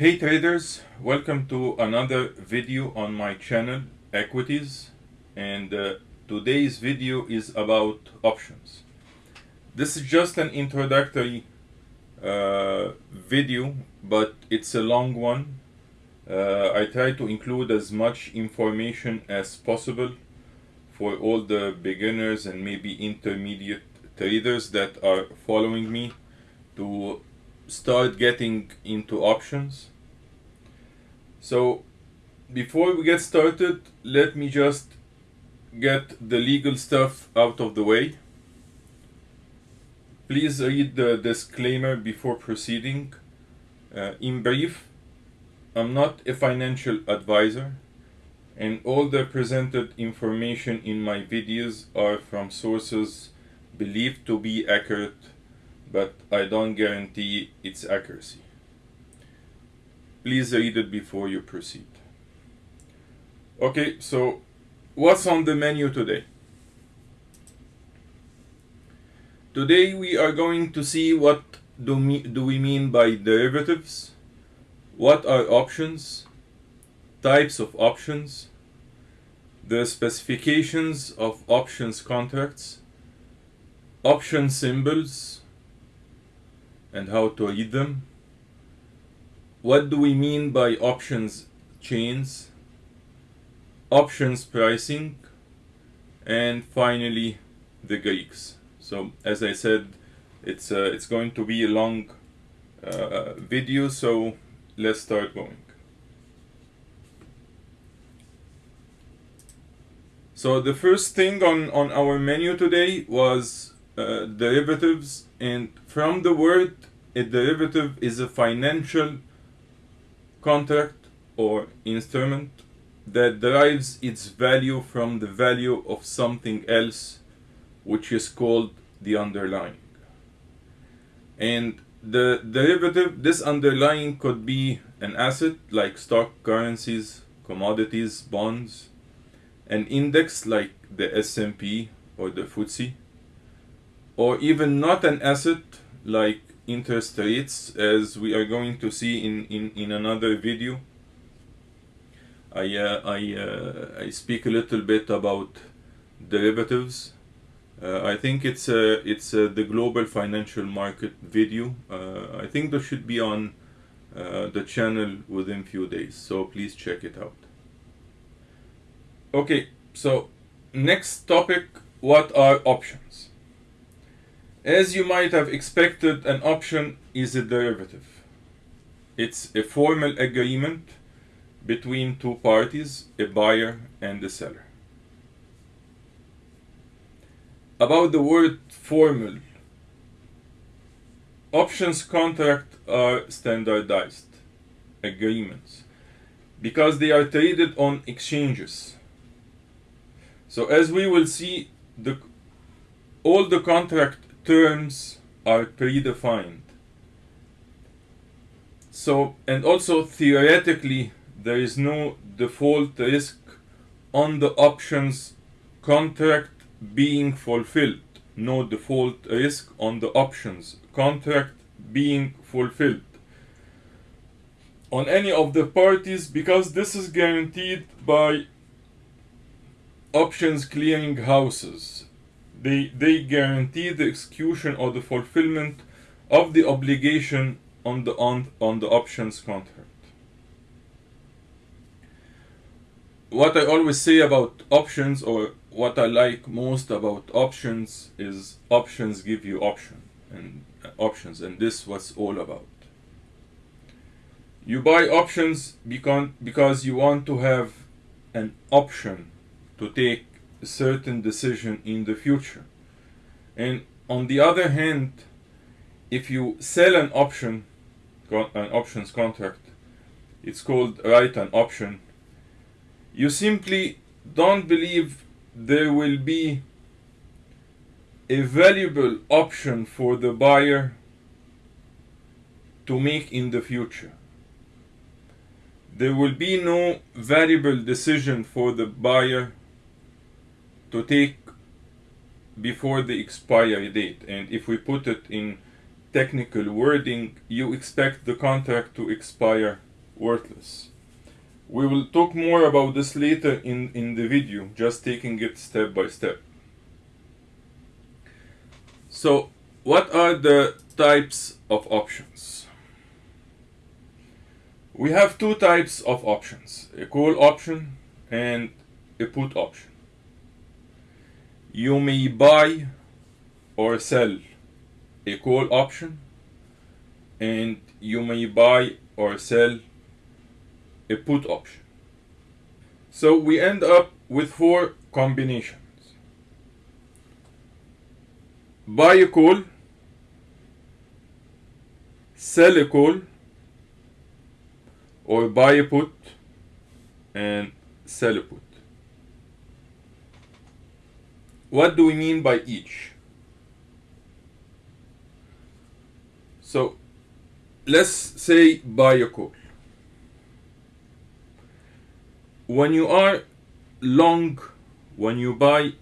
Hey traders, welcome to another video on my channel Equities and uh, today's video is about options. This is just an introductory uh, video but it's a long one. Uh, I try to include as much information as possible for all the beginners and maybe intermediate traders that are following me to start getting into options. So before we get started, let me just get the legal stuff out of the way. Please read the disclaimer before proceeding. Uh, in brief, I'm not a financial advisor and all the presented information in my videos are from sources believed to be accurate but I don't guarantee its accuracy. Please read it before you proceed. Okay, so what's on the menu today? Today we are going to see what do, me, do we mean by derivatives, what are options, types of options, the specifications of options contracts, option symbols, and how to read them. What do we mean by options chains, options pricing, and finally the Greeks. So as I said, it's uh, it's going to be a long uh, video, so let's start going. So the first thing on, on our menu today was uh, derivatives and from the word a derivative is a financial contract or instrument that derives its value from the value of something else which is called the underlying. And the derivative this underlying could be an asset like stock currencies commodities bonds an index like the S&P or the FTSE or even not an asset like interest rates as we are going to see in, in, in another video. I, uh, I, uh, I speak a little bit about derivatives. Uh, I think it's uh, it's uh, the global financial market video. Uh, I think that should be on the channel within few days, so please check it out. Okay, so next topic, what are options? As you might have expected, an option is a derivative. It's a formal agreement between two parties, a buyer and a seller. About the word formal, options contracts are standardized agreements because they are traded on exchanges. So as we will see, the, all the contract terms are predefined. So, and also theoretically, there is no default risk on the options contract being fulfilled. No default risk on the options contract being fulfilled on any of the parties because this is guaranteed by options clearing houses they, they guarantee the execution or the fulfillment of the obligation on the, on, on the options contract. What I always say about options or what I like most about options is options give you option and uh, options and this was all about. You buy options because, because you want to have an option to take certain decision in the future. And on the other hand, if you sell an option, an options contract, it's called write an option, you simply don't believe there will be a valuable option for the buyer to make in the future. There will be no valuable decision for the buyer to take before the expiry date and if we put it in technical wording you expect the contract to expire worthless. We will talk more about this later in, in the video, just taking it step by step. So, what are the types of options? We have two types of options, a call option and a put option. You may buy or sell a call option and you may buy or sell a put option. So we end up with four combinations. Buy a call, sell a call, or buy a put and sell a put. What do we mean buy each? So let's say by a call. When you are long, when you buy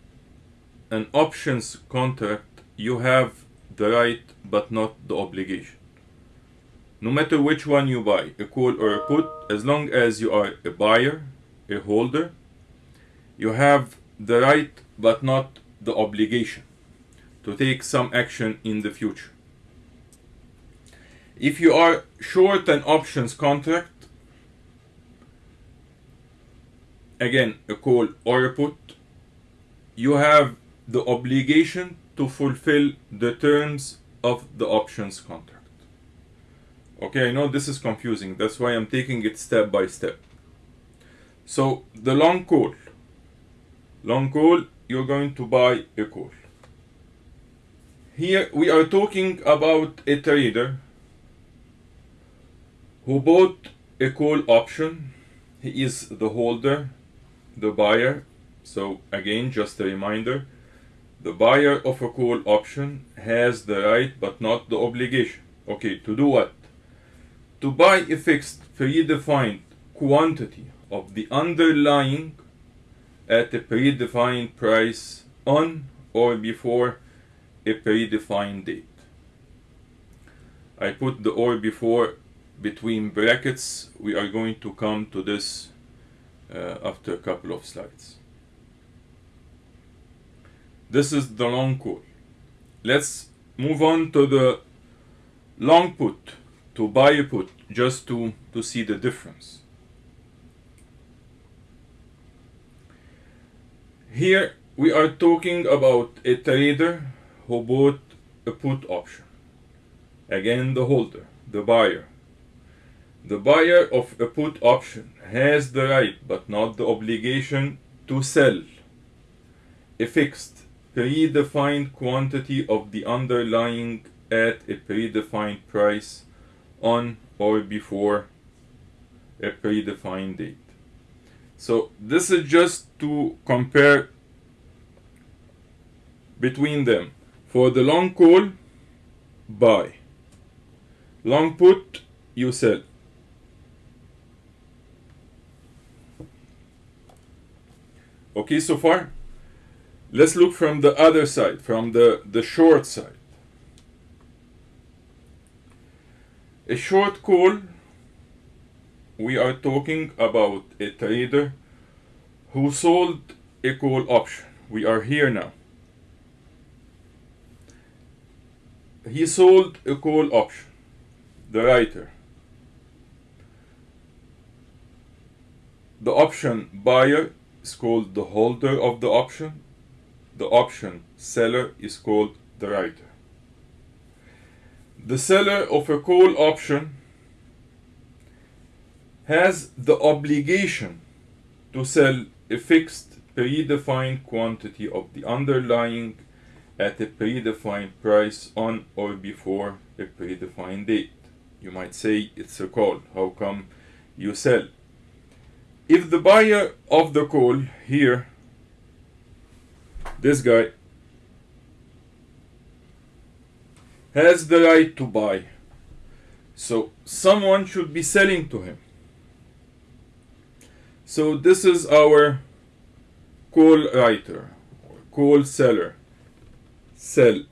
an options contract, you have the right but not the obligation. No matter which one you buy, a call or a put, as long as you are a buyer, a holder, you have the right but not the obligation to take some action in the future. If you are short an options contract, again a call or a put, you have the obligation to fulfill the terms of the options contract. Okay, I know this is confusing, that's why I'm taking it step by step. So, the long call. Long call, you're going to buy a call. Here we are talking about a trader who bought a call option. He is the holder, the buyer. So, again, just a reminder the buyer of a call option has the right but not the obligation. Okay, to do what? To buy a fixed predefined quantity of the underlying at a predefined price on or before a predefined date. I put the or before between brackets. We are going to come to this uh, after a couple of slides. This is the long call. Let's move on to the long put, to buy put, just to, to see the difference. Here we are talking about a trader who bought a put option. Again, the holder, the buyer. The buyer of a put option has the right but not the obligation to sell a fixed predefined quantity of the underlying at a predefined price on or before a predefined date. So this is just to compare between them. For the long call, buy. Long put, you sell. Okay, so far? Let's look from the other side, from the, the short side. A short call, we are talking about a trader who sold a call option. We are here now. He sold a call option, the writer. The option buyer is called the holder of the option. The option seller is called the writer. The seller of a call option has the obligation to sell a fixed predefined quantity of the underlying at a predefined price on or before a predefined date. You might say it's a call. How come you sell? If the buyer of the call here, this guy, has the right to buy, so someone should be selling to him. So this is our call writer, call seller, sell.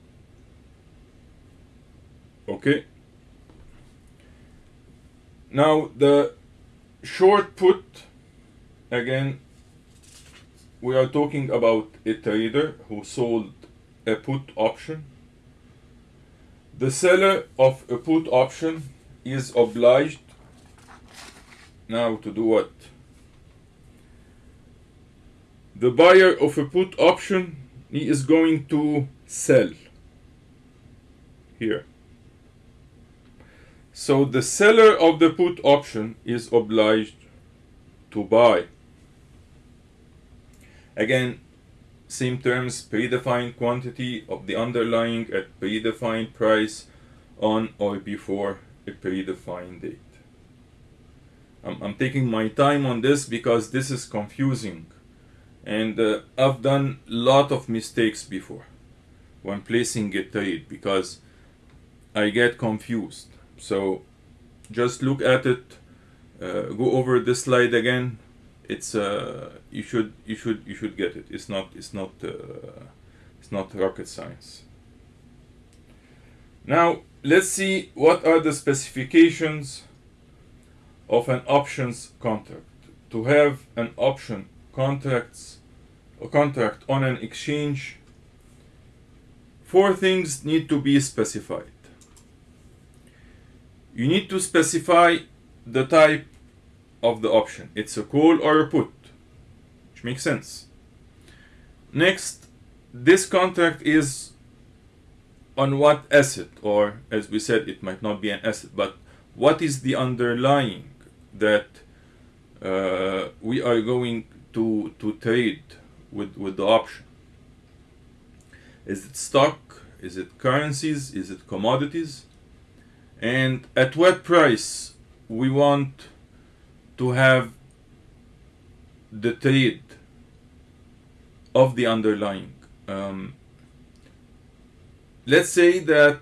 Okay. Now the short put again we are talking about a trader who sold a put option the seller of a put option is obliged now to do what the buyer of a put option he is going to sell here so the seller of the put option is obliged to buy. Again, same terms, predefined quantity of the underlying at predefined price on or before a predefined date. I'm, I'm taking my time on this because this is confusing and uh, I've done a lot of mistakes before when placing a trade because I get confused. So just look at it uh, go over this slide again. It's uh, you should you should you should get it. It's not it's not uh, it's not rocket science. Now let's see what are the specifications of an options contract. To have an option contracts a contract on an exchange four things need to be specified you need to specify the type of the option. It's a call or a put, which makes sense. Next, this contract is on what asset, or as we said, it might not be an asset, but what is the underlying that uh, we are going to, to trade with, with the option? Is it stock? Is it currencies? Is it commodities? and at what price we want to have the trade of the underlying. Um, let's say that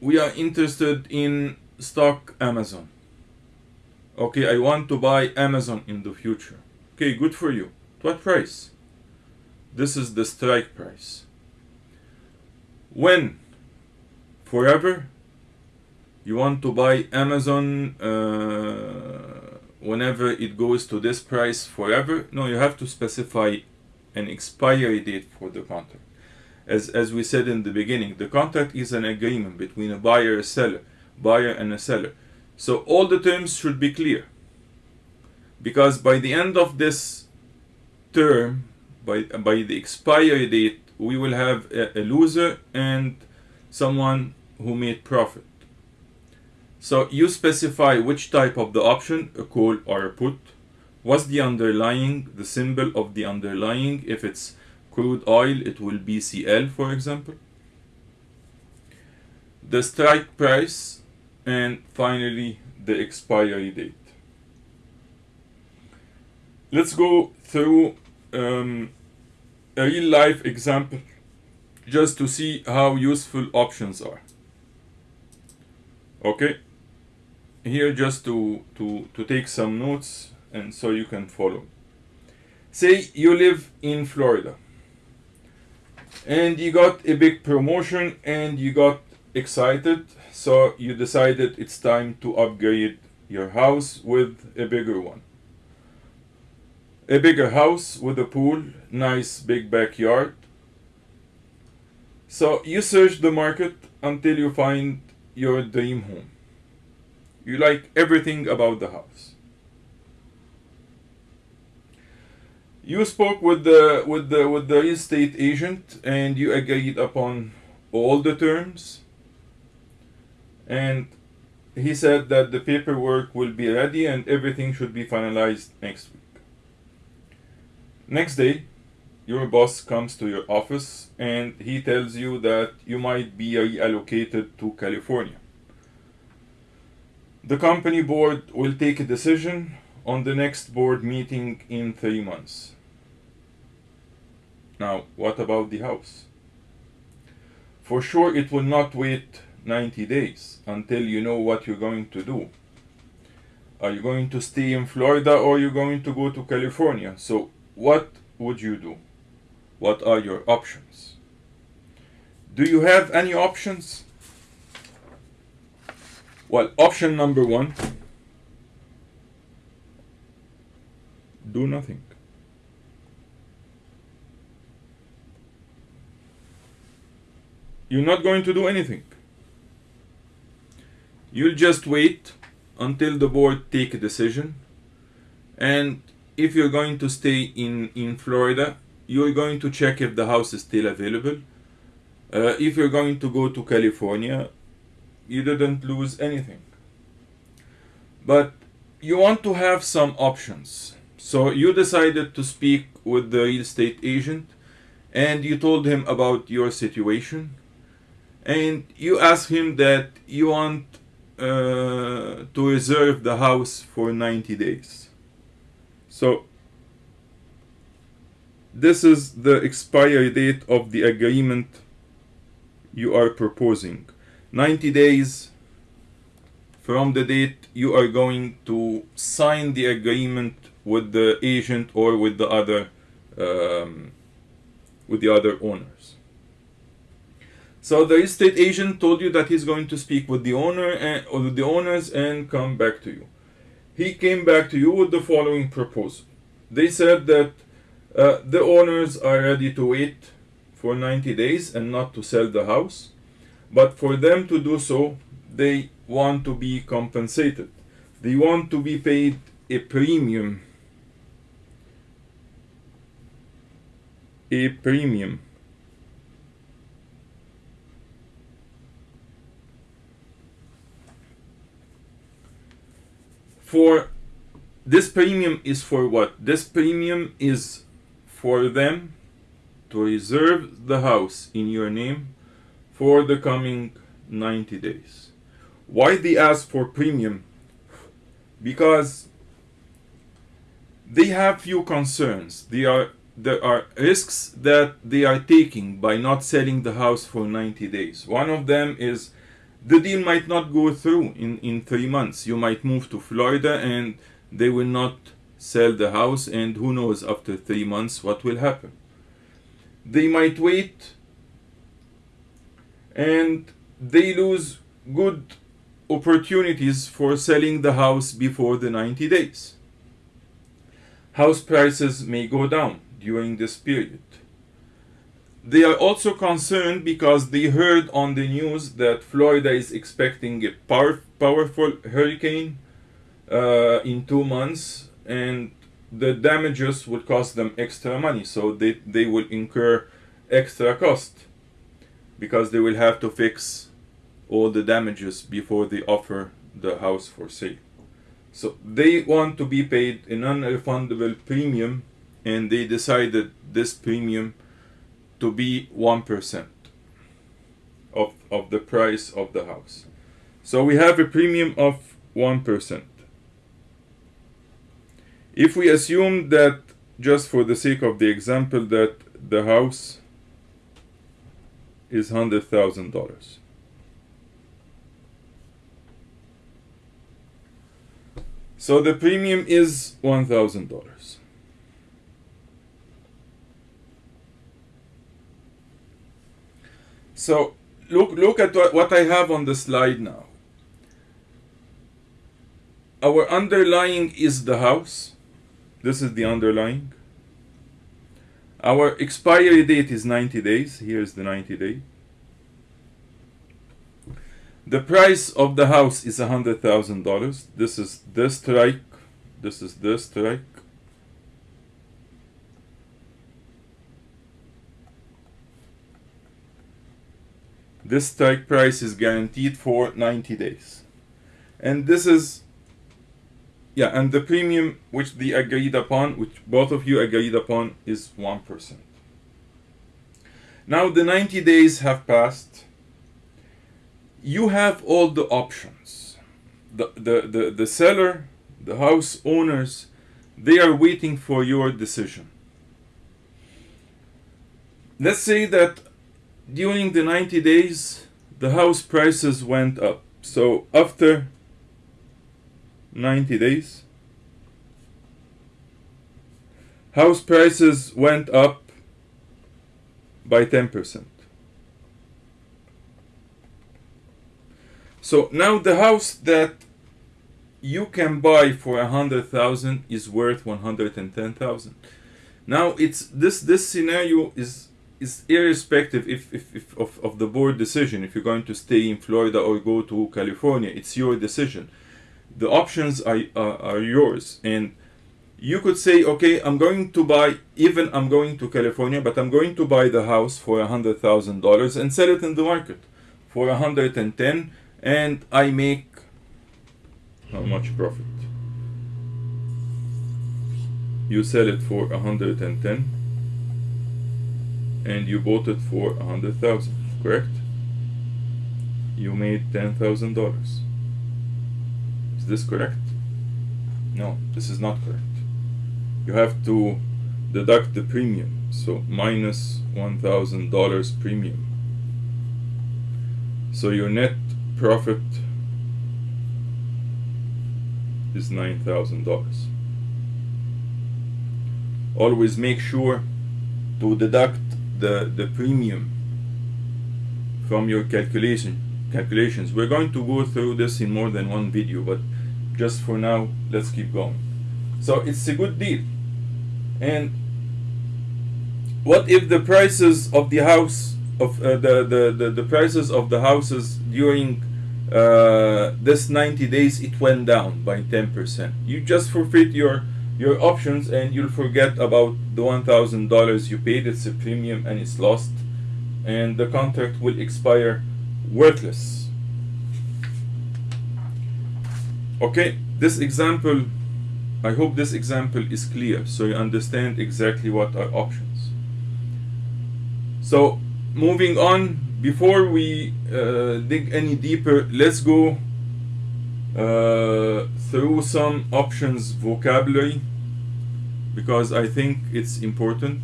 we are interested in stock Amazon. Okay, I want to buy Amazon in the future. Okay, good for you. what price? This is the strike price. When? Forever? you want to buy Amazon uh, whenever it goes to this price forever. No, you have to specify an expiry date for the contract. As, as we said in the beginning, the contract is an agreement between a buyer and a seller, buyer and a seller. So all the terms should be clear. Because by the end of this term, by, by the expiry date, we will have a, a loser and someone who made profit. So you specify which type of the option, a call or a put. What's the underlying, the symbol of the underlying. If it's crude oil, it will be CL, for example. The strike price, and finally the expiry date. Let's go through um, a real life example just to see how useful options are. Okay here just to, to, to take some notes and so you can follow. Say you live in Florida and you got a big promotion and you got excited so you decided it's time to upgrade your house with a bigger one. A bigger house with a pool, nice big backyard. So you search the market until you find your dream home you like everything about the house. You spoke with the with the with the real estate agent and you agreed upon all the terms. And he said that the paperwork will be ready and everything should be finalized next week. Next day, your boss comes to your office and he tells you that you might be reallocated to California. The company board will take a decision on the next board meeting in three months. Now, what about the house? For sure, it will not wait 90 days until you know what you're going to do. Are you going to stay in Florida or are you going to go to California? So, what would you do? What are your options? Do you have any options? Well, option number one do nothing. You're not going to do anything. You'll just wait until the board take a decision. And if you're going to stay in, in Florida, you're going to check if the house is still available. Uh, if you're going to go to California, you didn't lose anything. But you want to have some options. So you decided to speak with the real estate agent and you told him about your situation and you asked him that you want uh, to reserve the house for 90 days. So this is the expiry date of the agreement you are proposing. 90 days from the date you are going to sign the agreement with the agent or with the other um, with the other owners. So the estate agent told you that he's going to speak with the owner and or with the owners and come back to you. He came back to you with the following proposal. They said that uh, the owners are ready to wait for 90 days and not to sell the house, but for them to do so, they want to be compensated. They want to be paid a premium. A premium. For this premium is for what? This premium is for them to reserve the house in your name for the coming 90 days. Why they ask for premium? Because they have few concerns. They are there are risks that they are taking by not selling the house for 90 days. One of them is the deal might not go through in, in three months. You might move to Florida and they will not sell the house, and who knows after three months what will happen. They might wait and they lose good opportunities for selling the house before the 90 days. House prices may go down during this period. They are also concerned because they heard on the news that Florida is expecting a power, powerful hurricane uh, in two months and the damages would cost them extra money so they, they will incur extra cost because they will have to fix all the damages before they offer the house for sale. So they want to be paid a non-refundable premium and they decided this premium to be 1% of, of the price of the house. So we have a premium of 1%. If we assume that, just for the sake of the example, that the house is $100,000. So the premium is $1,000. So look look at what, I have on the slide now. Our underlying is the house. This is the underlying. Our expiry date is 90 days. Here's the 90 day. The price of the house is $100,000. This is the strike. This is the strike. This strike price is guaranteed for 90 days. And this is yeah, and the premium which they agreed upon, which both of you agreed upon, is 1%. Now the 90 days have passed. You have all the options. The, the, the, the seller, the house owners, they are waiting for your decision. Let's say that during the 90 days, the house prices went up. So after 90 days. House prices went up by 10%. So now the house that you can buy for a hundred thousand is worth one hundred and ten thousand. Now it's this this scenario is is irrespective if, if, if of, of the board decision if you're going to stay in Florida or go to California it's your decision. The options are, are, are yours. And you could say okay I'm going to buy even I'm going to California but I'm going to buy the house for a hundred thousand dollars and sell it in the market for a hundred and ten and I make how much profit? You sell it for a hundred and ten and you bought it for a hundred thousand correct? You made ten thousand dollars. Is this correct? No this is not correct. You have to deduct the premium so minus one thousand dollars premium. So your net profit is nine thousand dollars. Always make sure to deduct the, the premium from your calculation calculations. We're going to go through this in more than one video, but just for now, let's keep going. So it's a good deal. And what if the prices of the house of uh, the, the, the, the prices of the houses during uh, this 90 days it went down by 10%. You just forfeit your your options and you'll forget about the $1000 you paid it's a premium and it's lost. And the contract will expire worthless. Okay this example I hope this example is clear so you understand exactly what are options. So moving on before we uh, dig any deeper let's go uh, through some options vocabulary because I think it's important.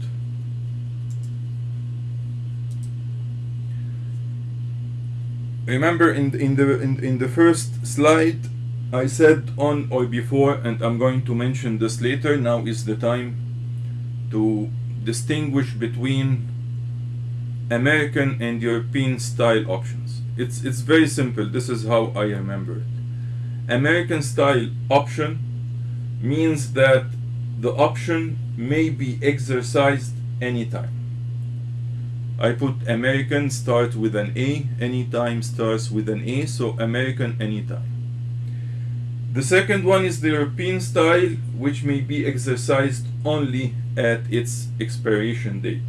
Remember in in the in, in the first slide I said on or before and I'm going to mention this later now is the time to distinguish between American and European style options. It's it's very simple. This is how I remember it. American style option means that the option may be exercised anytime. I put American start with an A, anytime starts with an A, so American anytime. The second one is the European style, which may be exercised only at its expiration date.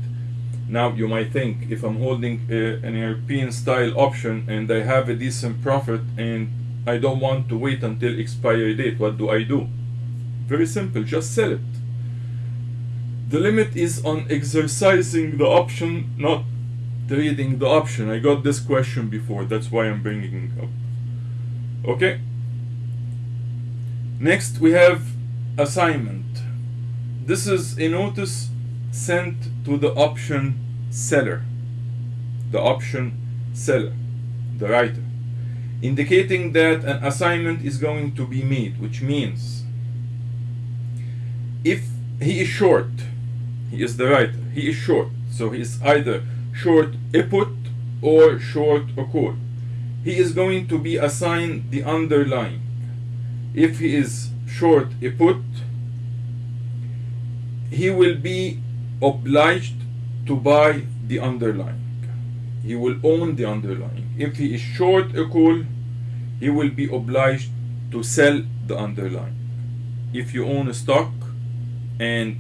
Now you might think if I'm holding uh, an European style option and I have a decent profit and I don't want to wait until expiry date. What do I do? Very simple, just sell it. The limit is on exercising the option, not trading the option. I got this question before, that's why I'm bringing it up. Okay. Next we have assignment. This is a notice sent to the option seller. The option seller, the writer indicating that an assignment is going to be made, which means if he is short, he is the writer, he is short, so he is either short a put or short a call. He is going to be assigned the underlying. If he is short a put, he will be obliged to buy the underlying. He will own the underlying. If he is short a call, he will be obliged to sell the underlying. If you own a stock and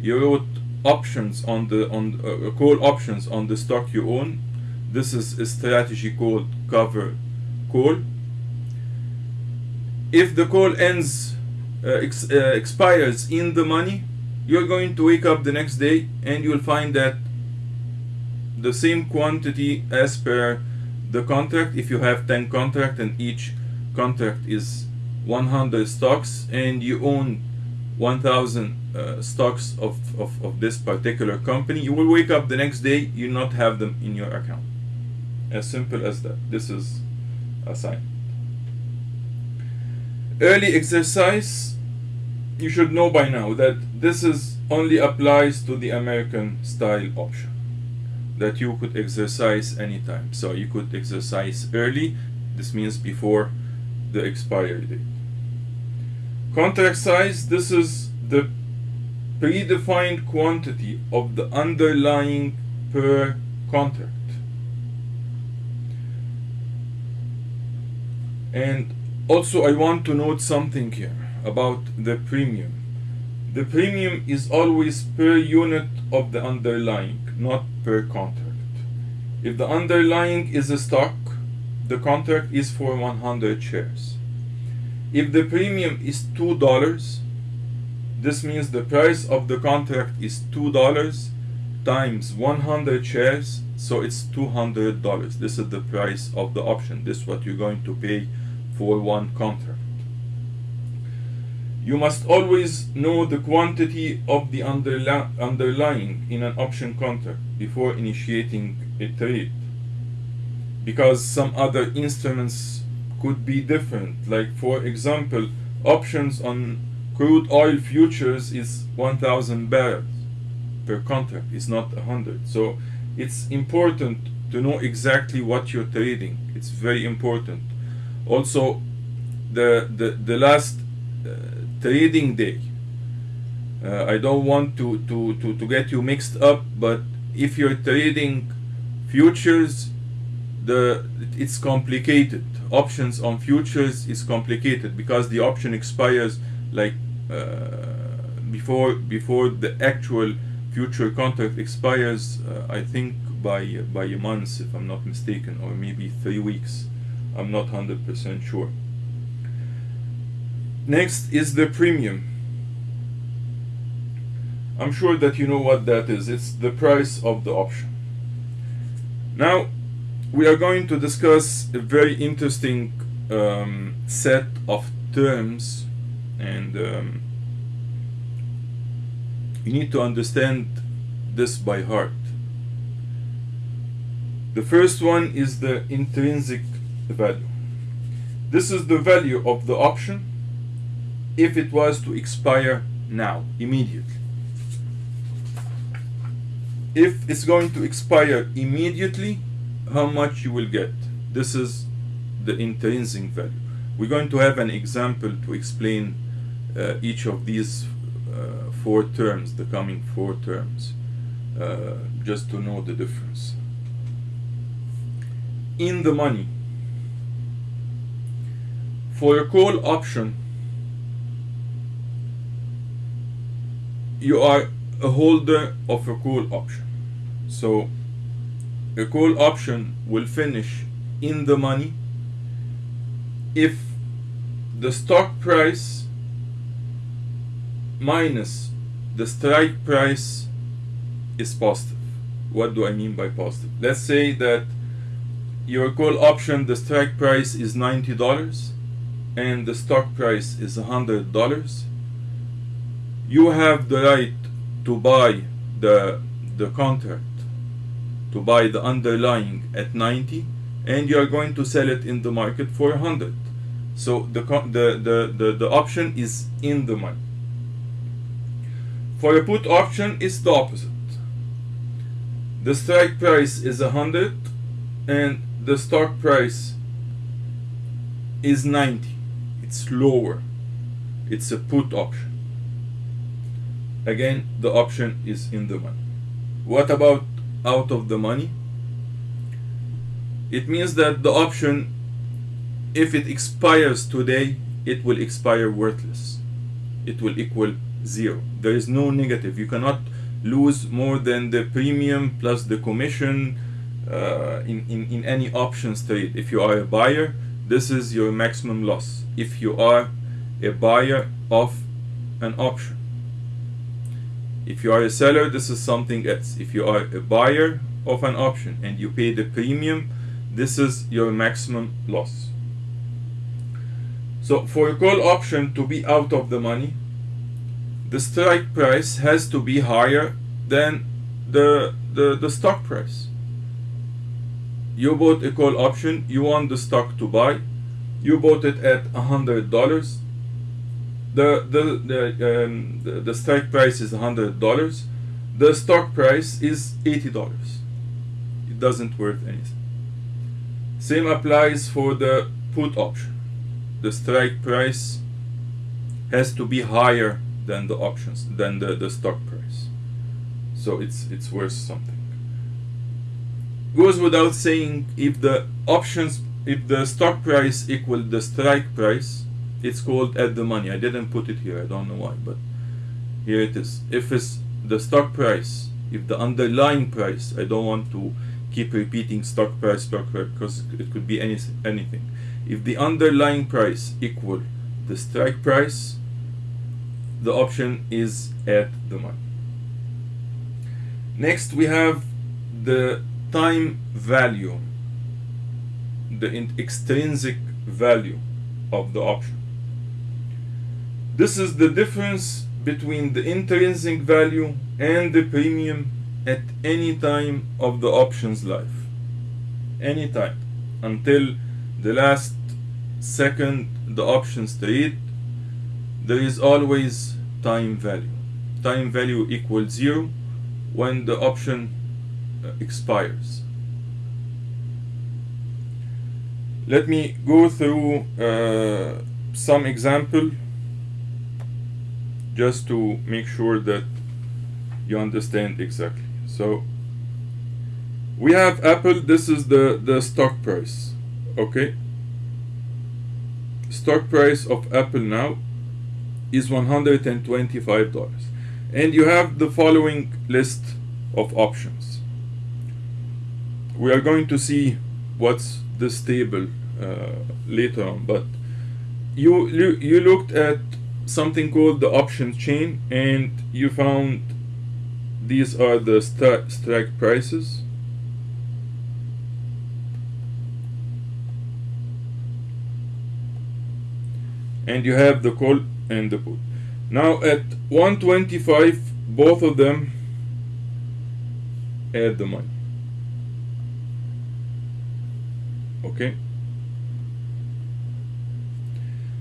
you wrote options on the on uh, call options on the stock you own, this is a strategy called cover call. If the call ends uh, ex uh, expires in the money, you're going to wake up the next day and you'll find that the same quantity as per the contract. If you have 10 contract and each contract is 100 stocks and you own 1000 uh, stocks of, of, of this particular company you will wake up the next day you not have them in your account. As simple as that. This is a sign. Early exercise you should know by now that this is only applies to the American style option that you could exercise anytime. So you could exercise early, this means before the expiry date. Contract size, this is the predefined quantity of the underlying per contract. And also I want to note something here about the premium. The premium is always per unit of the underlying, not per contract. If the underlying is a stock, the contract is for 100 shares. If the premium is $2, this means the price of the contract is $2 times 100 shares, so it's $200. This is the price of the option. This is what you're going to pay for one contract. You must always know the quantity of the underli underlying in an option contract before initiating a trade. Because some other instruments could be different. Like for example, options on crude oil futures is 1000 barrels per contract, it's not 100. So it's important to know exactly what you're trading. It's very important. Also, the, the, the last uh, trading day. Uh, I don't want to, to, to, to get you mixed up, but if you're trading futures, the it's complicated. Options on futures is complicated because the option expires like uh, before before the actual future contract expires. Uh, I think by by a month, if I'm not mistaken, or maybe three weeks. I'm not hundred percent sure. Next is the premium. I'm sure that you know what that is. It's the price of the option. Now, we are going to discuss a very interesting um, set of terms and um, you need to understand this by heart. The first one is the intrinsic value. This is the value of the option if it was to expire now, immediately. If it's going to expire immediately, how much you will get. This is the intrinsic value. We're going to have an example to explain uh, each of these uh, four terms, the coming four terms, uh, just to know the difference. In the money, for a call option, you are a holder of a call option. So a call option will finish in the money if the stock price minus the strike price is positive. What do I mean by positive? Let's say that your call option, the strike price is $90 and the stock price is $100 you have the right to buy the the contract to buy the underlying at 90 and you are going to sell it in the market for 100 so the the the the, the option is in the money. For a put option it's the opposite. The strike price is 100 and the stock price is 90 it's lower. It's a put option again the option is in the money. What about out of the money? It means that the option if it expires today it will expire worthless. It will equal zero. There is no negative. You cannot lose more than the premium plus the commission uh, in, in, in any options trade. If you are a buyer this is your maximum loss. If you are a buyer of an option if you are a seller, this is something else. If you are a buyer of an option and you pay the premium, this is your maximum loss. So for a call option to be out of the money, the strike price has to be higher than the, the, the stock price. You bought a call option, you want the stock to buy, you bought it at $100, the the the, um, the, the strike price is hundred dollars. The stock price is eighty dollars. It doesn't worth anything. Same applies for the put option. The strike price has to be higher than the options than the, the stock price. So it's it's worth something. Goes without saying if the options if the stock price equal the strike price it's called at the money. I didn't put it here. I don't know why but here it is. If it's the stock price if the underlying price i don't want to keep repeating stock price stock price because it could be any, anything. If the underlying price equal the strike price the option is at the money. Next we have the time value the extrinsic value of the option this is the difference between the intrinsic value and the premium at any time of the option's life. Any time. Until the last second the options trade there is always time value. Time value equals zero when the option uh, expires. Let me go through uh, some example just to make sure that you understand exactly. So we have Apple this is the the stock price okay? Stock price of Apple now is $125 and you have the following list of options. We are going to see what's this table uh, later on but you, you you looked at something called the option chain and you found these are the stri strike prices. And you have the call and the put. Now at 125 both of them add the money. Okay?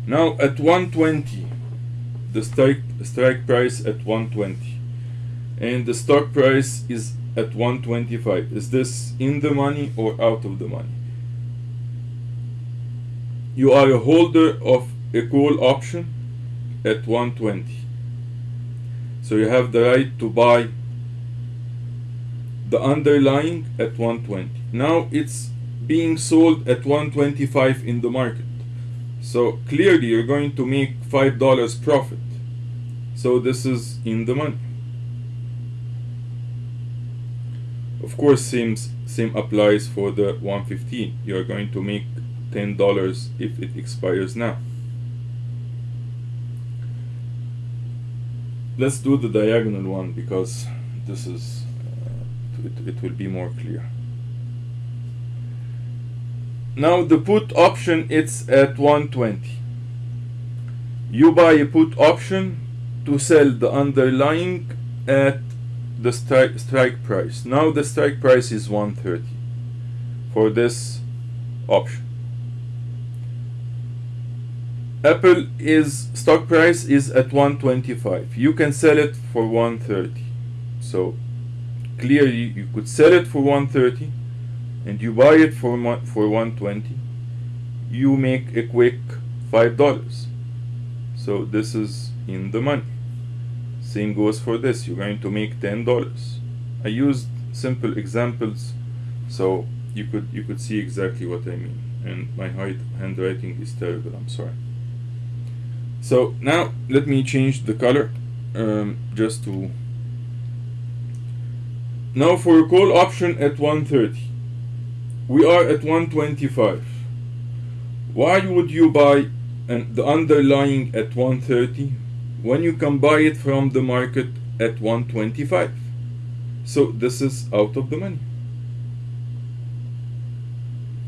Now at 120 the strike strike price at 120 and the stock price is at 125 is this in the money or out of the money? You are a holder of a call option at 120 so you have the right to buy the underlying at 120 now it's being sold at 125 in the market so clearly you're going to make five dollars profit. So this is in the money. Of course same same applies for the 115 you're going to make ten dollars if it expires now. Let's do the diagonal one because this is uh, it, it will be more clear now the put option it's at 120 you buy a put option to sell the underlying at the strike strike price. Now the strike price is 130 for this option. Apple is stock price is at 125 you can sell it for 130 so clearly you could sell it for 130 and you buy it for for 120 you make a quick five dollars. So this is in the money. Same goes for this you're going to make ten dollars. I used simple examples so you could you could see exactly what I mean. And my handwriting is terrible I'm sorry. So now let me change the color um, just to now for a call option at 130 we are at 125 why would you buy an, the underlying at 130 when you can buy it from the market at 125 so this is out of the money.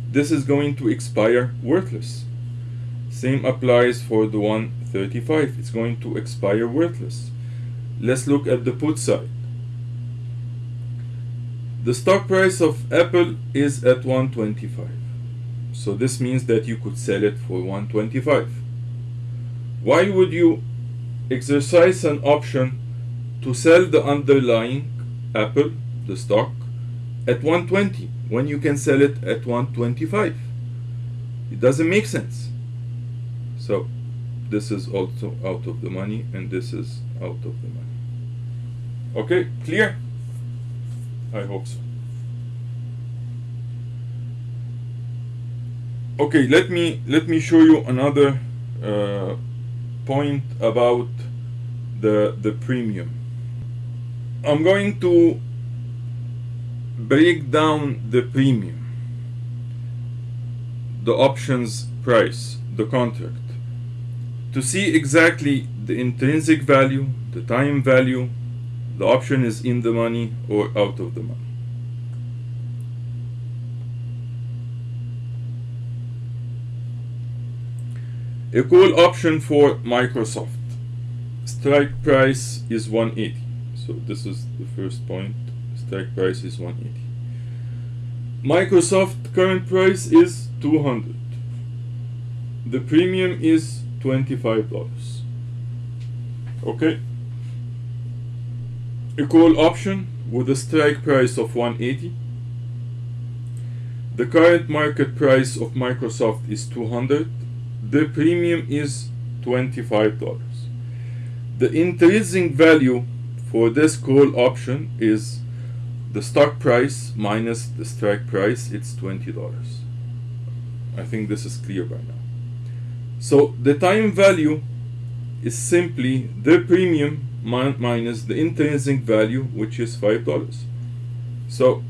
This is going to expire worthless. Same applies for the 135 it's going to expire worthless. Let's look at the put side the stock price of Apple is at 125 so this means that you could sell it for 125 why would you exercise an option to sell the underlying Apple the stock at 120 when you can sell it at 125 it doesn't make sense. So this is also out of the money and this is out of the money. Okay clear I hope so. Okay let me let me show you another uh, point about the the premium. I'm going to break down the premium the options price the contract to see exactly the intrinsic value the time value the option is in the money or out of the money. A call option for Microsoft. Strike price is 180 so this is the first point. Strike price is 180 Microsoft current price is 200 the premium is $25 okay a call option with a strike price of 180 the current market price of Microsoft is 200 the premium is $25 the intrinsic value for this call option is the stock price minus the strike price it's $20 I think this is clear by now. So the time value is simply the premium min minus the intrinsic value which is $5 so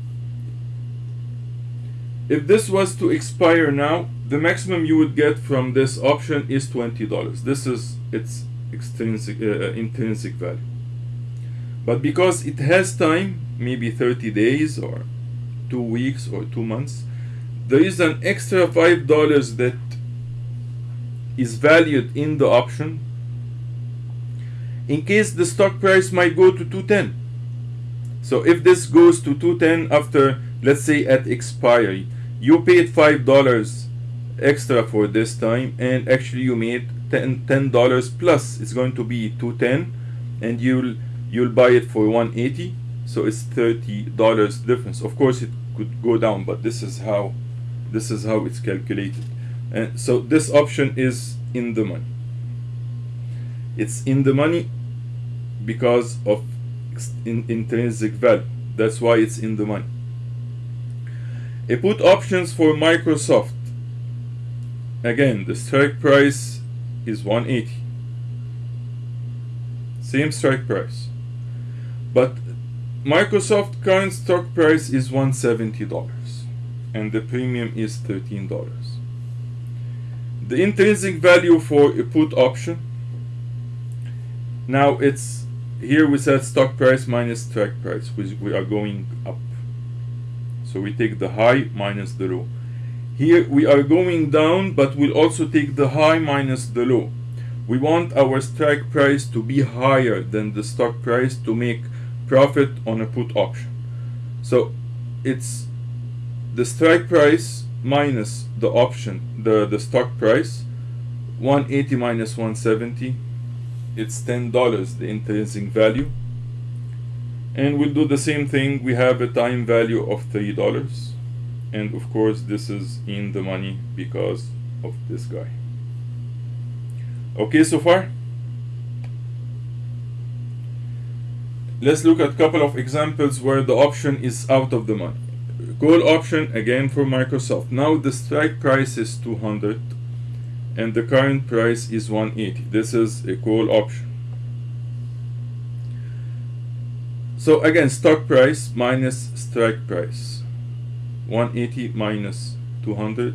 if this was to expire now the maximum you would get from this option is $20 this is its extrinsic uh, uh, intrinsic value. But because it has time maybe 30 days or two weeks or two months there is an extra five dollars that is valued in the option in case the stock price might go to 210 so if this goes to 210 after let's say at expiry you paid five dollars extra for this time and actually you made 10 dollars plus. It's going to be 210 and you'll you'll buy it for 180 so it's 30 dollars difference. Of course it could go down but this is how this is how it's calculated. And so this option is in the money it's in the money because of in intrinsic value. That's why it's in the money. A put options for Microsoft. Again the strike price is 180 same strike price. But Microsoft current stock price is $170 and the premium is $13 the intrinsic value for a put option now it's here we said stock price minus strike price which we are going up. So we take the high minus the low. Here we are going down but we'll also take the high minus the low. We want our strike price to be higher than the stock price to make profit on a put option. So it's the strike price minus the option the the stock price 180 minus 170 it's ten dollars the intrinsic value. And we'll do the same thing. We have a time value of three dollars. And of course this is in the money because of this guy. Okay so far? Let's look at a couple of examples where the option is out of the money. Call option again for Microsoft. Now the strike price is 200 and the current price is 180 this is a call option. So again stock price minus strike price. 180 minus 200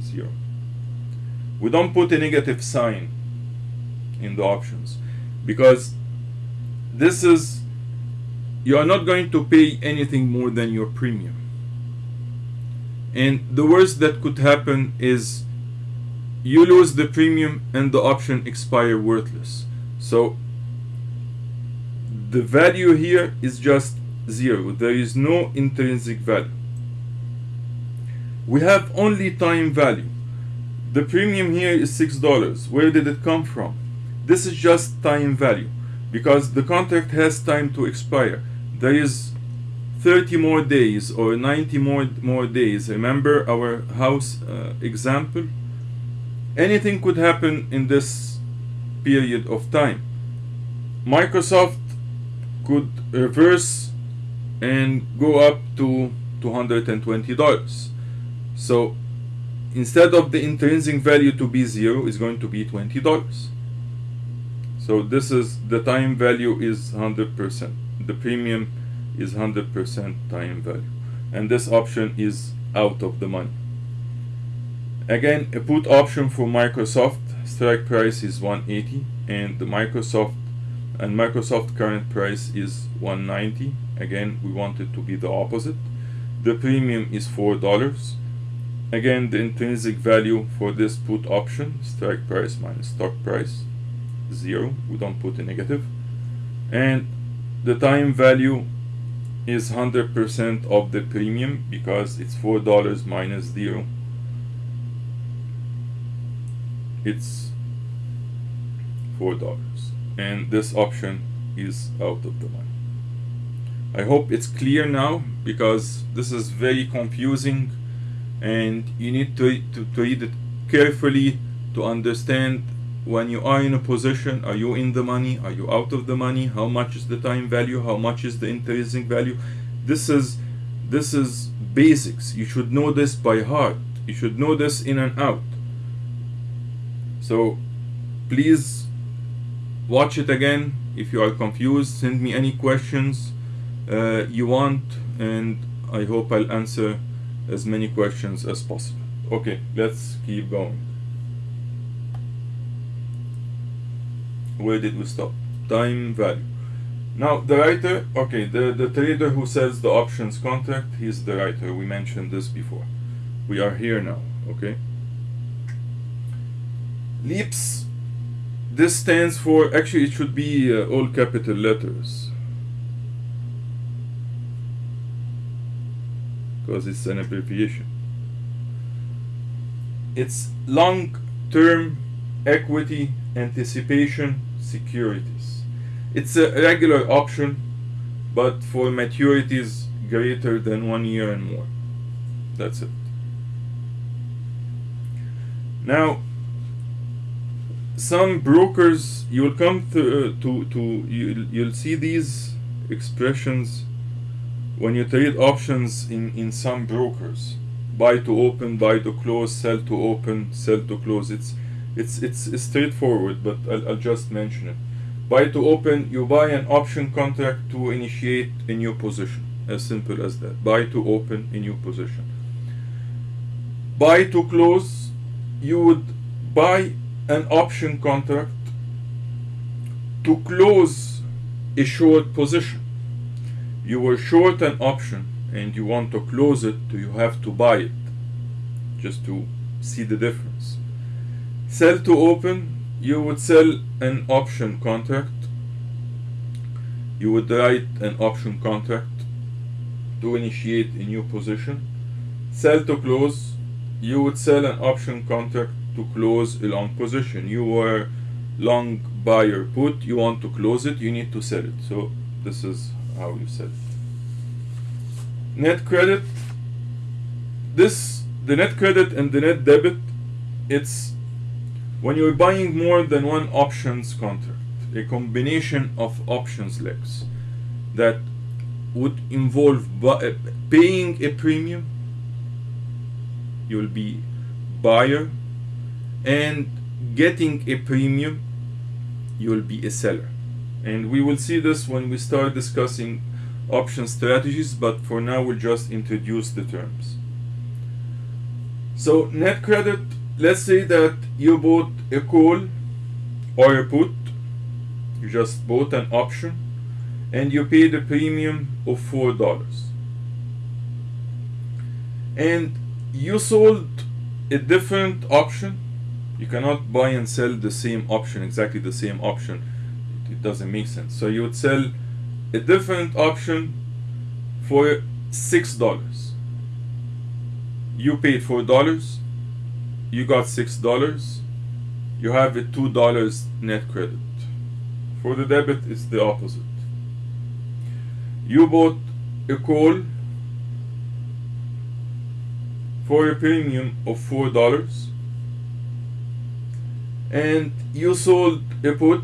0 we don't put a negative sign in the options because this is you are not going to pay anything more than your premium. And the worst that could happen is you lose the premium and the option expire worthless. So the value here is just zero. There is no intrinsic value. We have only time value. The premium here is six dollars. Where did it come from? This is just time value. Because the contract has time to expire. There is 30 more days or 90 more more days. Remember our house uh, example anything could happen in this period of time. Microsoft could reverse and go up to $220. So instead of the intrinsic value to be zero, it's going to be $20. So this is the time value is 100%. The premium is 100% time value. And this option is out of the money. Again, a put option for Microsoft. Strike price is 180 and the Microsoft and Microsoft current price is 190 again we want it to be the opposite. The premium is four dollars. Again the intrinsic value for this put option strike price minus stock price zero. We don't put a negative. And the time value is 100% of the premium because it's four dollars minus zero it's four dollars. And this option is out of the money. I hope it's clear now because this is very confusing and you need to, to, to read it carefully to understand when you are in a position are you in the money are you out of the money how much is the time value how much is the intrinsic value. This is this is basics. You should know this by heart. You should know this in and out so please watch it again. If you are confused send me any questions uh, you want and I hope I'll answer as many questions as possible. Okay let's keep going. Where did we stop? Time value. Now the writer okay the the trader who sells the options contract he's the writer. We mentioned this before. We are here now okay leaps. This stands for actually it should be uh, all capital letters. Because it's an abbreviation. It's long term equity anticipation securities. It's a regular option but for maturities greater than one year and more. That's it. Now some brokers you'll come to uh, to, to you, you'll see these expressions when you trade options in in some brokers. Buy to open buy to close sell to open sell to close. It's it's it's, it's straightforward but I'll, I'll just mention it. Buy to open you buy an option contract to initiate a new position. As simple as that. Buy to open a new position. Buy to close you would buy an option contract to close a short position. You were short an option and you want to close it, do you have to buy it just to see the difference. Sell to open, you would sell an option contract. You would write an option contract to initiate a new position. Sell to close, you would sell an option contract to close a long position. You were long buyer put. You want to close it you need to sell it. So this is how you sell it. Net credit. This the net credit and the net debit it's when you're buying more than one options contract a combination of options legs that would involve uh, paying a premium you'll be buyer and getting a premium you'll be a seller. And we will see this when we start discussing option strategies but for now we'll just introduce the terms. So net credit let's say that you bought a call or a put. You just bought an option and you paid a premium of four dollars. And you sold a different option you cannot buy and sell the same option exactly the same option. It doesn't make sense. So you would sell a different option for six dollars. You paid four dollars you got six dollars you have a two dollars net credit. For the debit it's the opposite. You bought a call for a premium of four dollars and you sold a put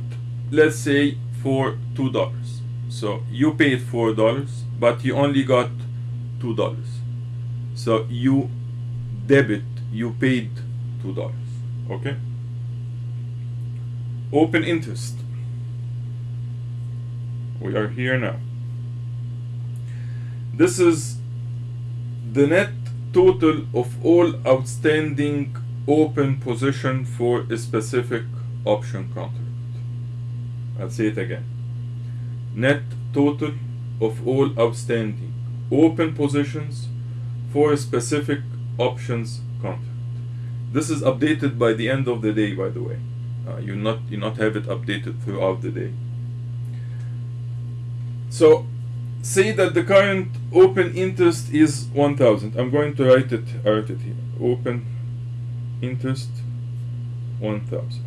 let's say for two dollars. So you paid four dollars but you only got two dollars. So you debit you paid two dollars okay? Open interest. We are here now. This is the net total of all outstanding open position for a specific option contract I'll say it again. Net total of all outstanding open positions for a specific options contract this is updated by the end of the day by the way. Uh, you not you not have it updated throughout the day. So say that the current open interest is 1000 I'm going to write it write it here. Open interest 1000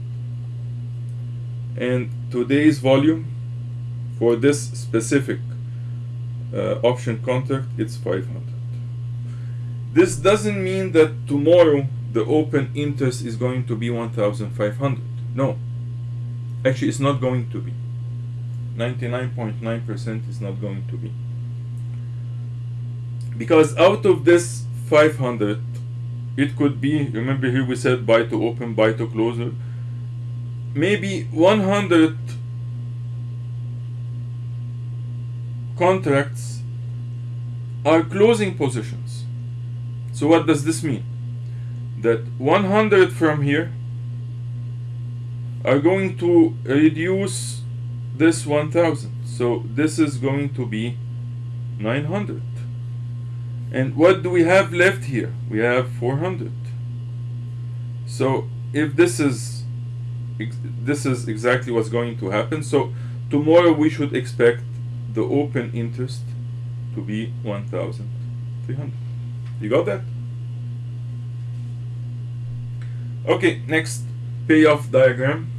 and today's volume for this specific uh, option contract it's 500 this doesn't mean that tomorrow the open interest is going to be 1500 no. Actually it's not going to be. 99.9% is not going to be. Because out of this 500 it could be remember here we said buy to open buy to closer maybe 100 contracts are closing positions. So what does this mean? That 100 from here are going to reduce this 1000 so this is going to be 900 and what do we have left here? We have 400 so if this is this is exactly what's going to happen so tomorrow we should expect the open interest to be 1300 you got that? Okay next payoff diagram.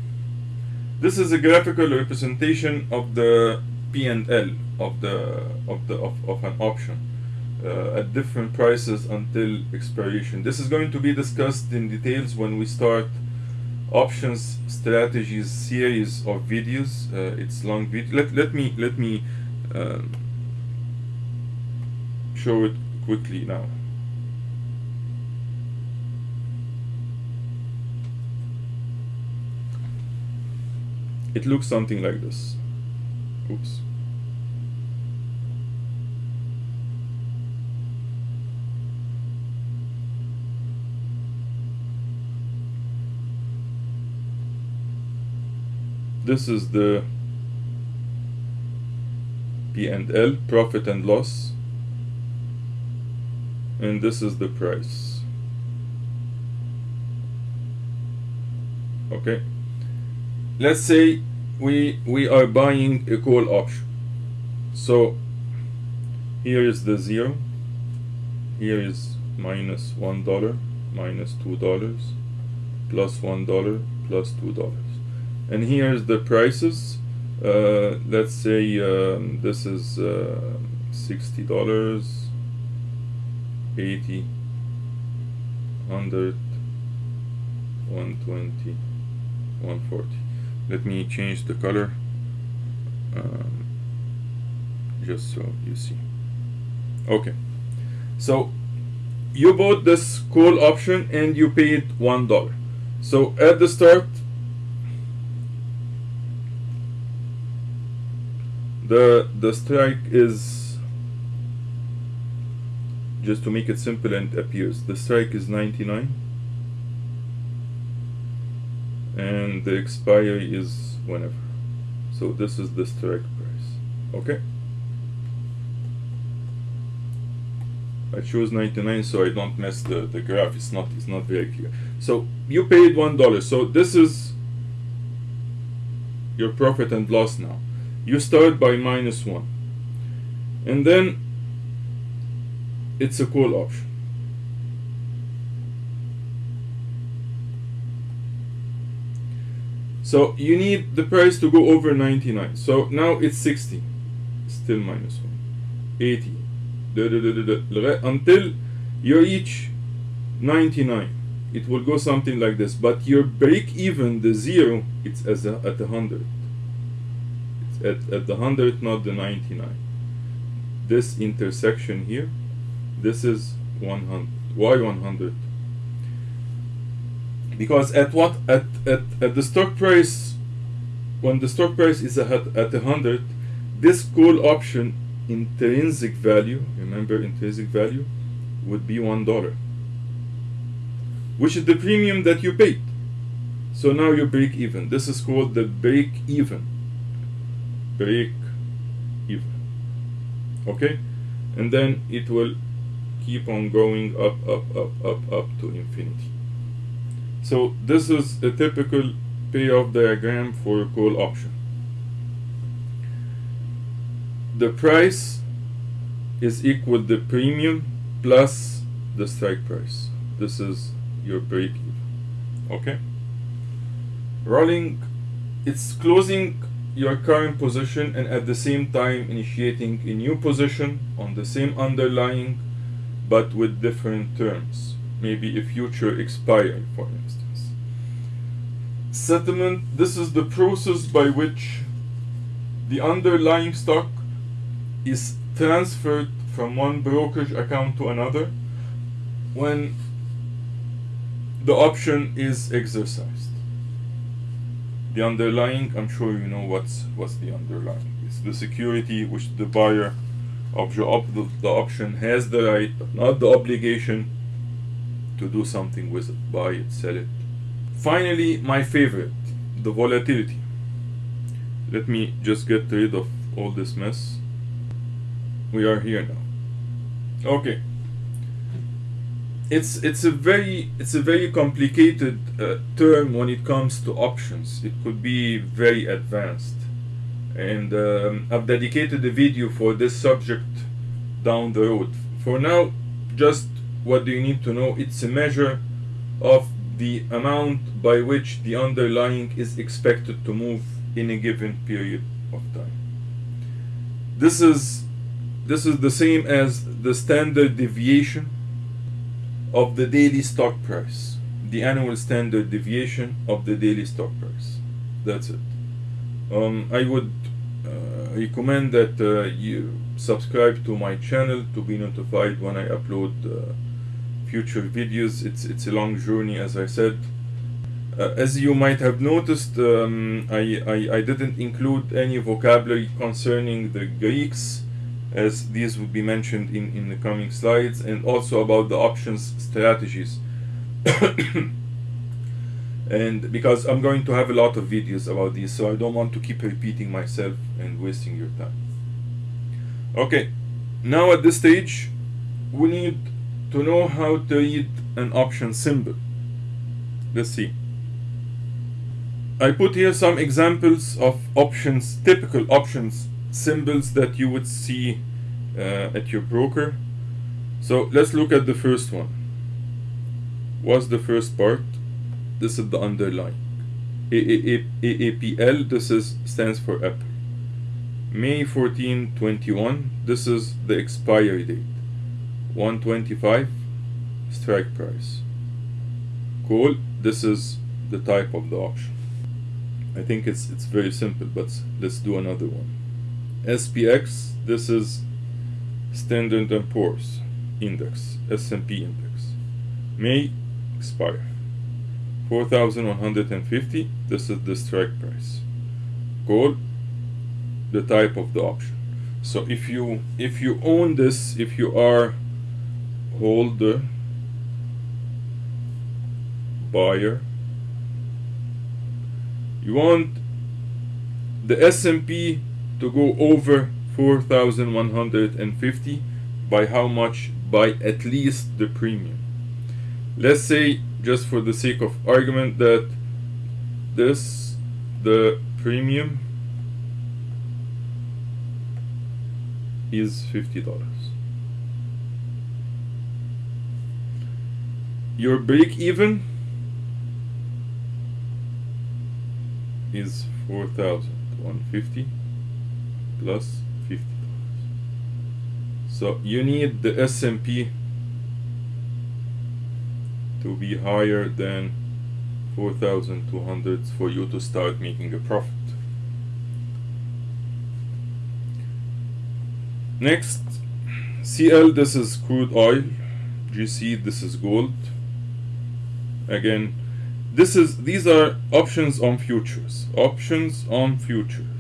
This is a graphical representation of the P&L of the of the of, of an option uh, at different prices until expiration. This is going to be discussed in details when we start options strategies series of videos. Uh, it's long video let, let me let me um, show it quickly now. It looks something like this. Oops this is the P&L profit and loss. And this is the price. Okay. Let's say we we are buying a call option. So here is the zero. Here is minus one dollar minus two dollars plus one dollar plus two dollars and here's the prices. Uh, let's say um, this is uh, sixty dollars eighty hundred one twenty one forty. Let me change the color um, just so you see. Okay. So you bought this call option and you paid one dollar. So at the start the the strike is just to make it simple and appears the strike is 99 and the expiry is whenever. So this is the strike price. Okay? I choose 99 so I don't mess the, the graph. It's not it's not very clear. So you paid one dollar. So this is your profit and loss now you start by minus one and then it's a call option So you need the price to go over 99. So now it's 60. Still minus 1. 80. Da, da, da, until you reach 99. it will go something like this but your break even the zero it's as a, at the 100 it's at, at the 100 not the 99 this intersection here this is 100 why 100 because at what at, at, at the stock price when the stock price is at, at 100 this call option intrinsic value remember intrinsic value would be one dollar which is the premium that you paid. So now you break even. This is called the break even break even. Okay? And then it will keep on going up up up up up to infinity. So this is a typical payoff diagram for a call option the price is equal the premium plus the strike price. This is your break even. Okay? Rolling it's closing your current position and at the same time initiating a new position on the same underlying but with different terms maybe a future expiry for instance settlement this is the process by which the underlying stock is transferred from one brokerage account to another when the option is exercised. The underlying, I'm sure you know what's what's the underlying. It's the security which the buyer of the, op the, the option has the right, but not the obligation to do something with it, buy it, sell it. Finally, my favorite, the volatility. Let me just get rid of all this mess. We are here now. Okay it's it's a very it's a very complicated uh, term when it comes to options. It could be very advanced, and um, I've dedicated a video for this subject down the road. For now, just what do you need to know? It's a measure of the amount by which the underlying is expected to move in a given period of time. This is this is the same as the standard deviation of the daily stock price, the annual standard deviation of the daily stock price. That's it. Um, I would uh, recommend that uh, you subscribe to my channel to be notified when I upload uh, future videos. It's it's a long journey, as I said. Uh, as you might have noticed, um, I, I, I didn't include any vocabulary concerning the Greeks as these will be mentioned in, in the coming slides and also about the options strategies. And because I'm going to have a lot of videos about these so I don't want to keep repeating myself and wasting your time. Okay now at this stage we need to know how to read an option symbol. Let's see. I put here some examples of options typical options symbols that you would see uh, at your broker. So let's look at the first one. What's the first part? This is the underline. AAPL, this is stands for Apple. May 14, 21, this is the expiry date. 125, strike price. Call, this is the type of the option. I think it's it's very simple, but let's do another one. SPX, this is Standard & Poor's index, S&P index. May expire. 4150, this is the strike price. Call the type of the option. So if you if you own this, if you are holder, buyer, you want the S&P to go over 4150 by how much? By at least the premium. Let's say just for the sake of argument that this the premium is $50 your break even is 4150 plus 50 so you need the S&P to be higher than 4200 for you to start making a profit. Next, CL this is crude oil, GC this is gold. Again, this is these are options on futures. Options on futures.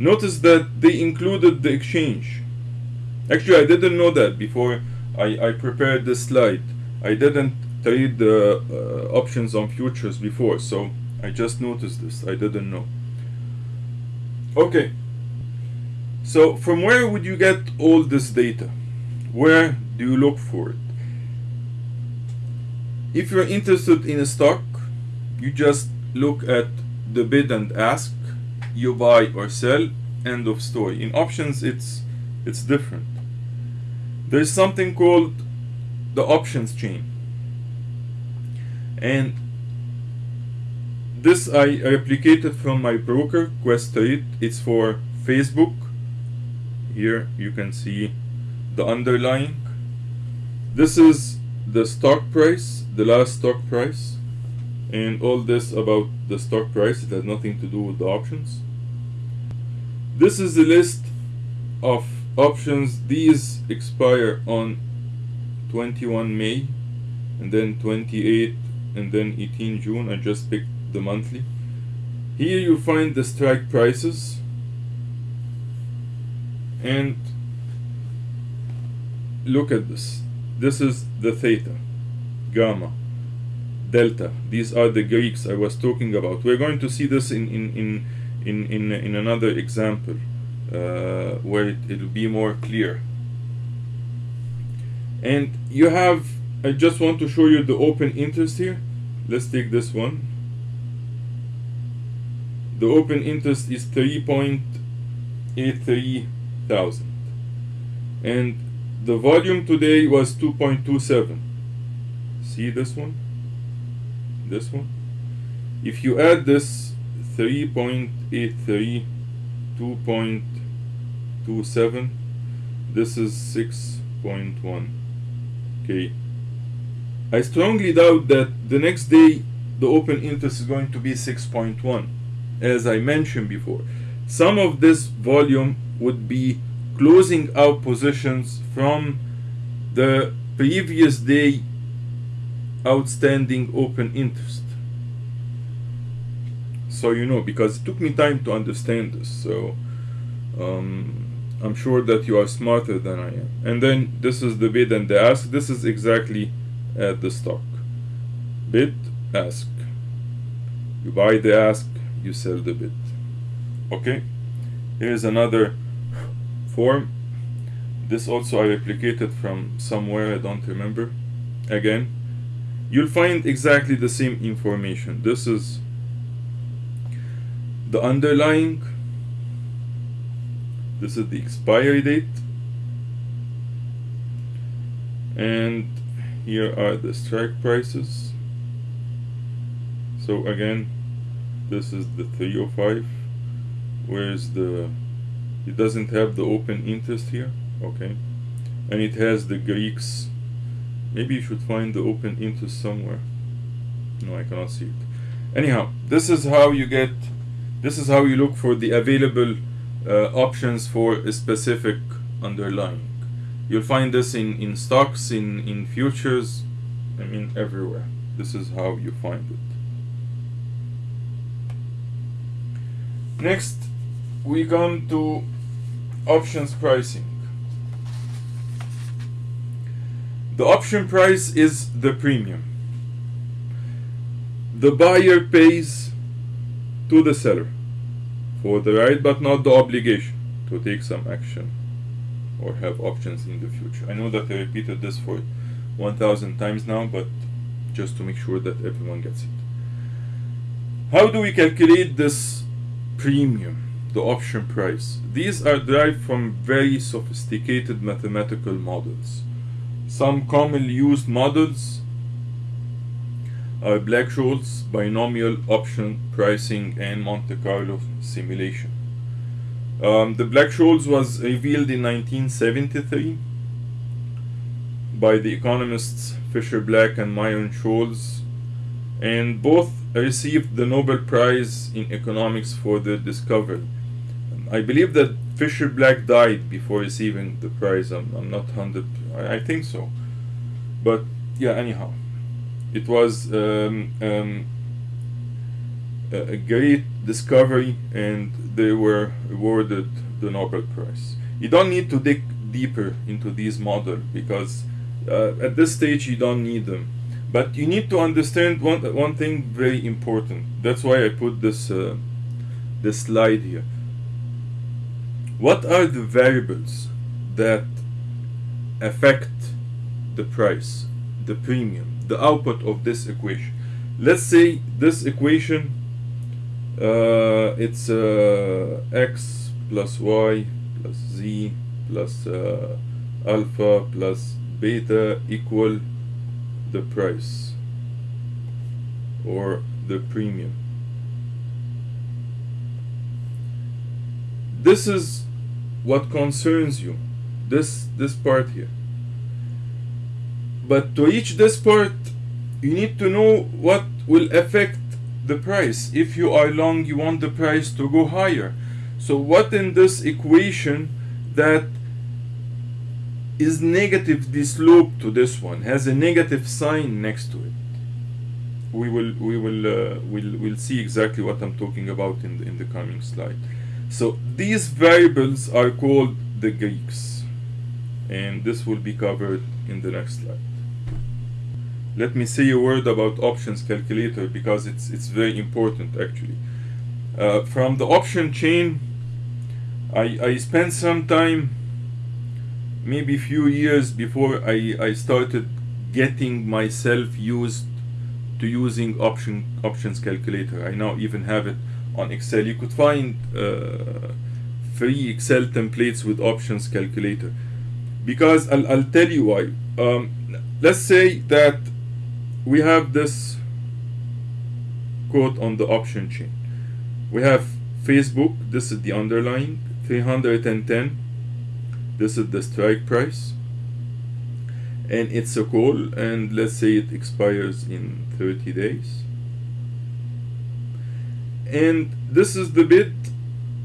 Notice that they included the exchange. Actually, I didn't know that before I, I prepared this slide. I didn't trade the uh, options on futures before, so I just noticed this. I didn't know. Okay. So from where would you get all this data? Where do you look for it? If you're interested in a stock, you just look at the bid and ask, you buy or sell, end of story. In options, it's it's different. There's something called the options chain, and this I replicated from my broker Questrade. It's for Facebook. Here you can see the underlying. This is the stock price, the last stock price, and all this about the stock price. It has nothing to do with the options. This is the list of options. These expire on 21 May, and then 28, and then 18 June. I just picked the monthly. Here you find the strike prices and look at this. This is the theta, gamma, delta. These are the Greeks I was talking about. We're going to see this in in in in in, in another example uh, where it, it'll be more clear. And you have. I just want to show you the open interest here. Let's take this one the open interest is 3.83 thousand and the volume today was 2.27 see this one this one. If you add this 3.83 2.27 this is 6.1 okay. I strongly doubt that the next day the open interest is going to be 6.1 as I mentioned before. Some of this volume would be closing out positions from the previous day outstanding open interest. So you know, because it took me time to understand this. So um, I'm sure that you are smarter than I am. And then this is the bid and the ask. This is exactly at the stock. Bid, ask. You buy the ask, you sell the bid okay here's another form this also I replicated from somewhere I don't remember again you'll find exactly the same information. This is the underlying this is the expiry date and here are the strike prices. So again this is the 305 where's the it doesn't have the open interest here okay? And it has the Greeks maybe you should find the open interest somewhere. No I cannot see it. Anyhow this is how you get this is how you look for the available uh, options for a specific underlying. You'll find this in in stocks in in futures I mean everywhere. This is how you find it. Next, we come to options pricing. The option price is the premium. The buyer pays to the seller for the right but not the obligation to take some action or have options in the future. I know that I repeated this for 1000 times now, but just to make sure that everyone gets it. How do we calculate this premium, the option price. These are derived from very sophisticated mathematical models. Some commonly used models are Black-Scholes, binomial option pricing, and Monte Carlo simulation. Um, the Black-Scholes was revealed in 1973 by the economists Fischer Black and Myron Scholes, and both received the Nobel Prize in economics for their discovery. I believe that Fischer Black died before receiving the prize. I'm, I'm not hundred. I, I think so, but yeah. Anyhow, it was um, um, a great discovery, and they were awarded the Nobel Prize. You don't need to dig deeper into these models because uh, at this stage you don't need them. But you need to understand one one thing very important. That's why I put this uh, this slide here. What are the variables that affect the price, the premium, the output of this equation? Let's say this equation uh, it's uh, x plus y plus z plus uh, alpha plus beta equal the price or the premium. This is what concerns you, this this part here. But to reach this part, you need to know what will affect the price. If you are long, you want the price to go higher. So what in this equation that is negative? negatively sloped to this one has a negative sign next to it we will we will uh, we'll, we'll see exactly what I'm talking about in the, in the coming slide so these variables are called the Greeks and this will be covered in the next slide. Let me say a word about options calculator because it's it's very important actually. Uh, from the option chain I, I spent some time maybe a few years before I, I started getting myself used to using option options calculator. I now even have it on Excel. You could find uh, free Excel templates with options calculator because I'll, I'll tell you why. Um, let's say that we have this quote on the option chain. We have Facebook this is the underlying 310 this is the strike price. And it's a call and let's say it expires in 30 days. And this is the bid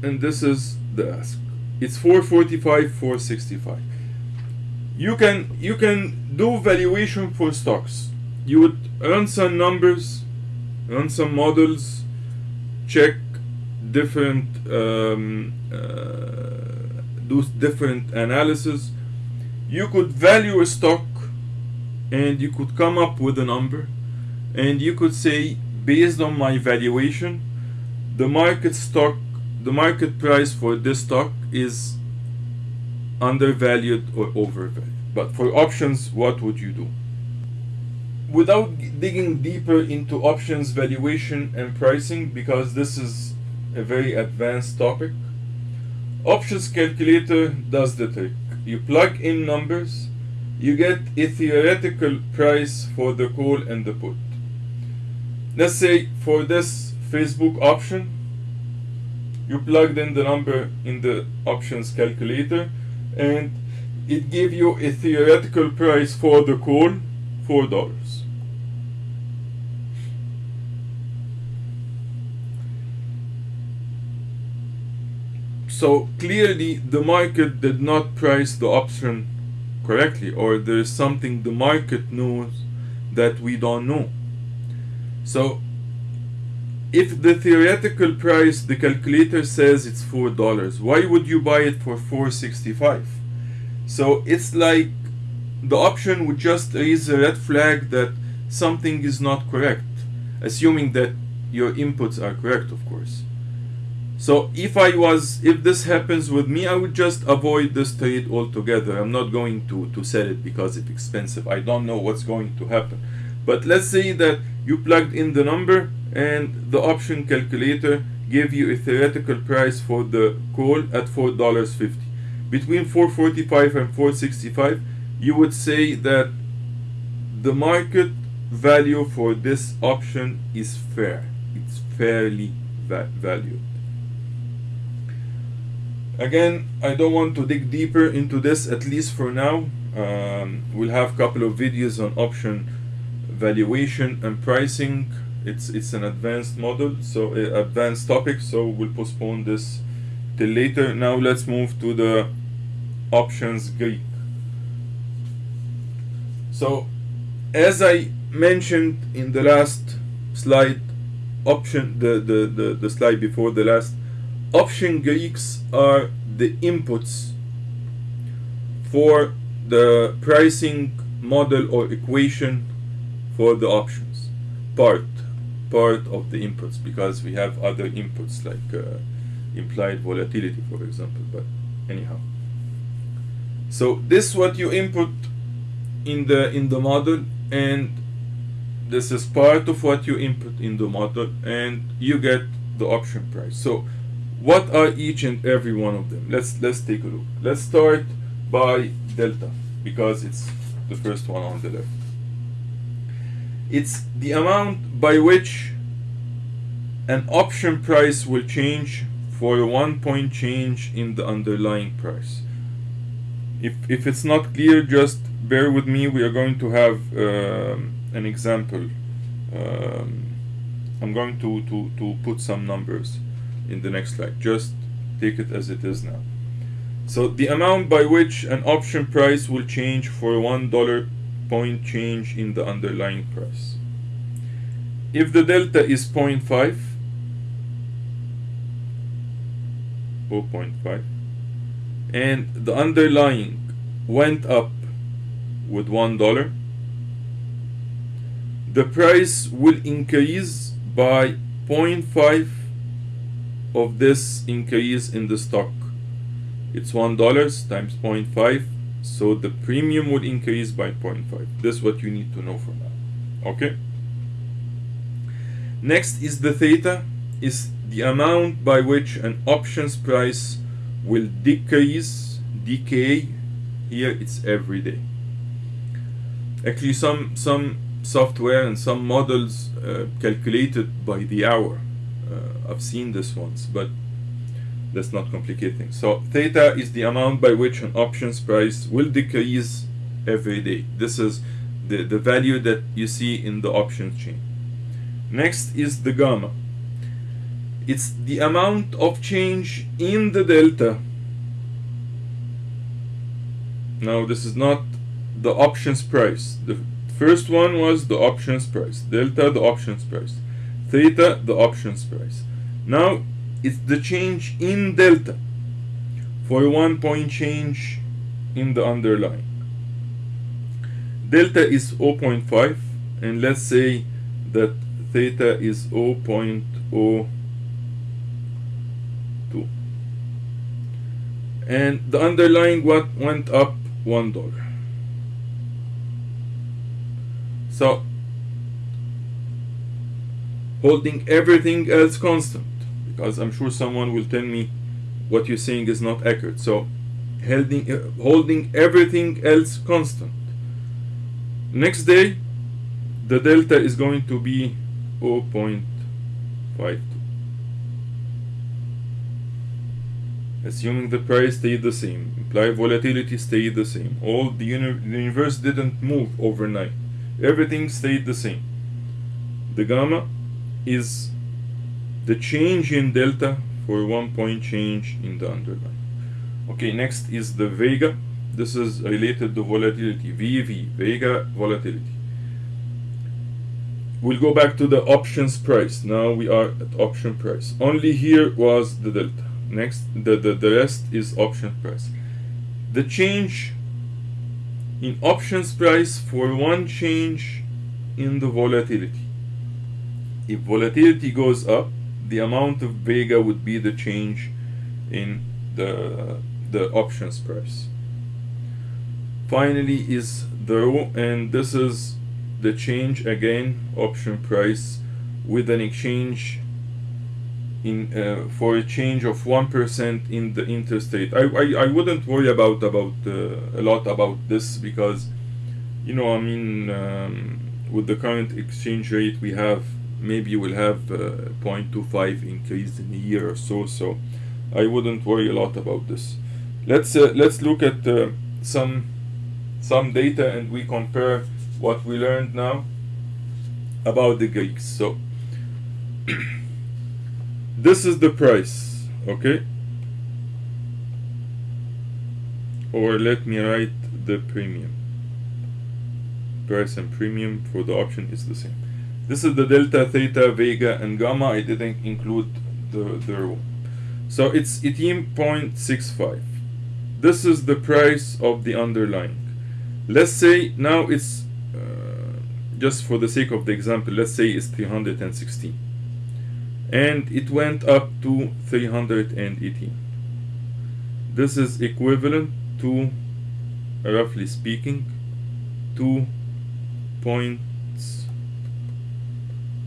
and this is the ask. It's 445 465 you can you can do valuation for stocks. You would run some numbers run some models check different um, uh, do different analysis. You could value a stock and you could come up with a number and you could say based on my valuation the market stock the market price for this stock is undervalued or overvalued? But for options what would you do? Without digging deeper into options valuation and pricing because this is a very advanced topic options calculator does the trick. You plug in numbers you get a theoretical price for the call and the put. Let's say for this Facebook option you plugged in the number in the options calculator and it gave you a theoretical price for the call four dollars. So clearly the market did not price the option correctly or there's something the market knows that we don't know. So if the theoretical price the calculator says it's four dollars why would you buy it for 465 so it's like the option would just raise a red flag that something is not correct assuming that your inputs are correct of course. So if I was if this happens with me I would just avoid this trade altogether. I'm not going to to sell it because it's expensive. I don't know what's going to happen but let's say that you plugged in the number and the option calculator gave you a theoretical price for the call at $4.50 between 445 and 465 you would say that the market value for this option is fair. It's fairly va valued. Again I don't want to dig deeper into this at least for now. Um, we'll have a couple of videos on option valuation and pricing it's it's an advanced model so uh, advanced topic so we'll postpone this till later. Now let's move to the options Greek. So as I mentioned in the last slide option the, the, the, the slide before the last option Greeks are the inputs for the pricing model or equation for the options. Part part of the inputs because we have other inputs like uh, implied volatility for example but anyhow. So this what you input in the in the model and this is part of what you input in the model and you get the option price. So what are each and every one of them? Let's let's take a look. Let's start by delta because it's the first one on the left it's the amount by which an option price will change for a one point change in the underlying price. If, if it's not clear just bear with me. We are going to have um, an example. Um, I'm going to, to, to put some numbers in the next slide. Just take it as it is now. So the amount by which an option price will change for one dollar point change in the underlying price. If the delta is 0.5 0.5 and the underlying went up with one dollar the price will increase by 0.5 of this increase in the stock. It's one dollars times 0.5 so the premium would increase by 0.5 this is what you need to know for now. Okay? Next is the theta is the amount by which an options price will decrease decay. Here it's every day. Actually some some software and some models uh, calculated by the hour. Uh, I've seen this once but let's not complicate things so theta is the amount by which an options price will decrease every day. This is the, the value that you see in the options chain. Next is the gamma. It's the amount of change in the delta. Now this is not the options price. The first one was the options price. Delta the options price. Theta the options price. Now it's the change in delta for one point change in the underlying. Delta is 0.5 and let's say that theta is 0.02 and the underlying what went up? One dollar. So holding everything else constant because I'm sure someone will tell me what you're saying is not accurate. So holding uh, holding everything else constant. Next day the delta is going to be 0.52 assuming the price stayed the same implied volatility stayed the same. All the, uni the universe didn't move overnight. Everything stayed the same. The gamma is the change in delta for one point change in the underlying. Okay next is the vega. This is related to volatility VV vega volatility. We'll go back to the options price. Now we are at option price. Only here was the delta. Next the, the, the rest is option price. The change in options price for one change in the volatility. If volatility goes up the amount of vega would be the change in the the options price finally is the rho and this is the change again option price with an exchange in uh, for a change of 1% in the interest rate. I, I, I wouldn't worry about about uh, a lot about this because you know I mean um, with the current exchange rate we have maybe we'll have uh, 0.25 increase in a year or so so I wouldn't worry a lot about this let's uh, let's look at uh, some some data and we compare what we learned now about the Greeks. So this is the price, okay? Or let me write the premium. Price and premium for the option is the same. This is the delta, theta, vega, and gamma. I didn't include the, the rho. So it's 18.65. This is the price of the underlying. Let's say now it's, uh, just for the sake of the example, let's say it's 316. And it went up to 318. This is equivalent to, roughly speaking, 2 points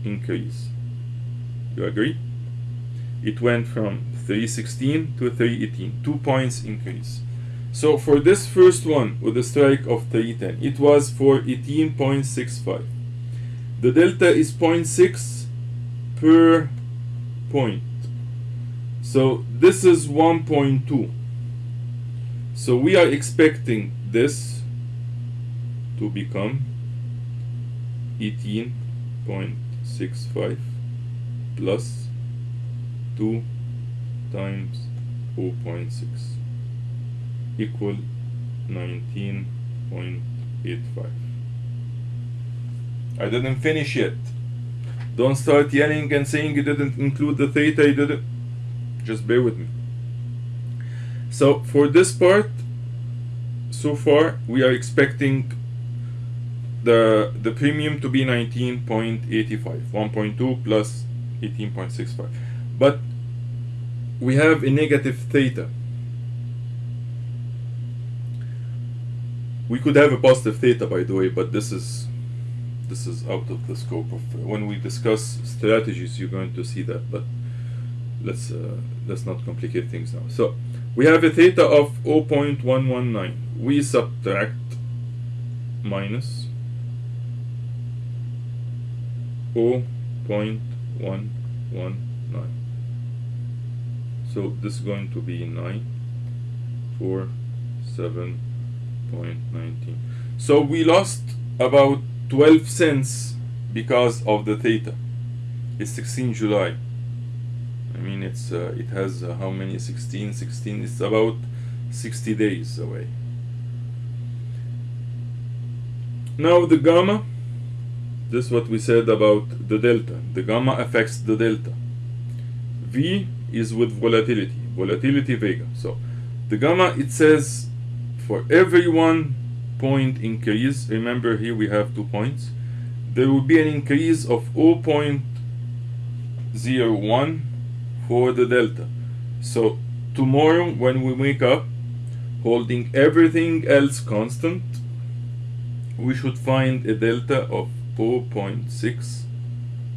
increase. You agree? It went from 316 to 318, 2 points increase. So for this first one with a strike of 310, it was for 18.65. The delta is 0.6 per point. So this is 1.2. So we are expecting this to become 18.65 plus 2 times 0.6 equal 19.85 I didn't finish yet. Don't start yelling and saying you didn't include the theta you didn't. Just bear with me. So for this part so far we are expecting the the premium to be 19.85 1.2 plus 18.65 but we have a negative theta. We could have a positive theta by the way but this is this is out of the scope of when we discuss strategies you're going to see that but let's uh, let's not complicate things now. So we have a theta of 0.119 we subtract minus 0.119 so this is going to be 9 4 7.19 so we lost about 12 cents because of the theta. It's 16 July. I mean it's uh, it has uh, how many? 16 16 it's about 60 days away. Now the gamma this is what we said about the delta. The gamma affects the delta. V is with volatility. Volatility vega. So the gamma it says for every one point increase remember here we have two points there will be an increase of 0.01 for the delta. So tomorrow when we wake up holding everything else constant we should find a delta of 0.6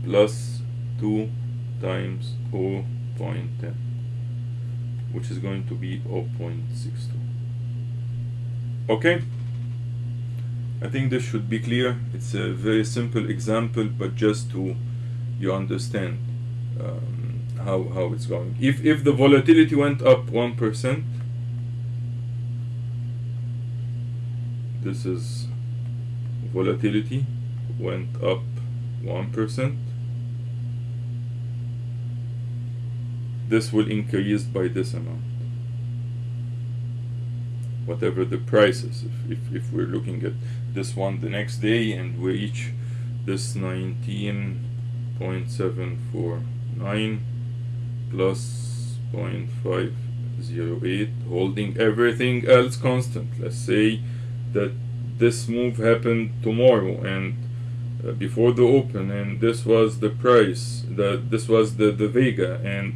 plus 2 times 0.10 which is going to be 0.62 okay? I think this should be clear. It's a very simple example but just to you understand um, how, how it's going. If, if the volatility went up 1% this is volatility went up 1% this will increase by this amount. Whatever the price is if, if, if we're looking at this one the next day and we reach this 19.749 plus 0.508 holding everything else constant. Let's say that this move happened tomorrow and uh, before the open and this was the price that this was the the vega and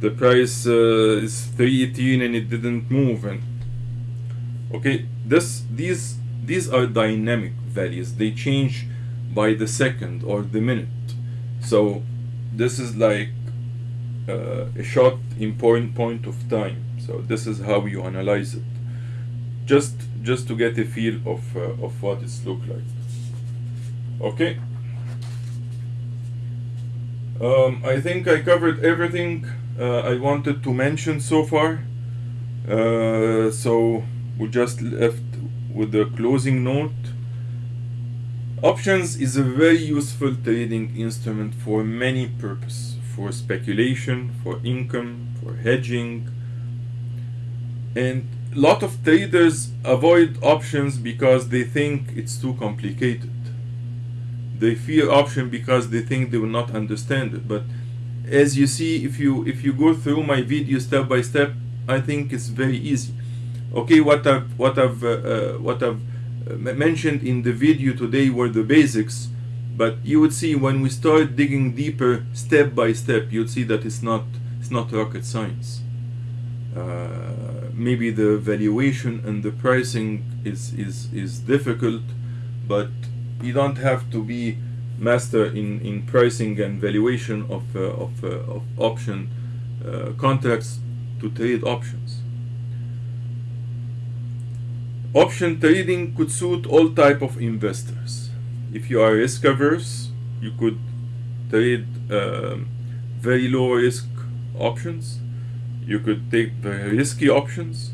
the price uh, is 318 and it didn't move and okay this these these are dynamic values. They change by the second or the minute. So this is like uh, a short important point of time. So this is how you analyze it. Just just to get a feel of uh, of what it's look like okay um, I think I covered everything uh, I wanted to mention so far uh, so we just left with the closing note. Options is a very useful trading instrument for many purposes, for speculation, for income, for hedging. And a lot of traders avoid options because they think it's too complicated. They fear option because they think they will not understand it. But as you see, if you if you go through my video step by step, I think it's very easy. Okay, what I've what I've uh, uh, what I've uh, mentioned in the video today were the basics, but you would see when we start digging deeper, step by step, you'd see that it's not it's not rocket science. Uh, maybe the valuation and the pricing is is is difficult, but you don't have to be master in, in pricing and valuation of, uh, of, uh, of option uh, contracts to trade options. Option trading could suit all type of investors. If you are risk averse, you could trade um, very low risk options. You could take very risky options.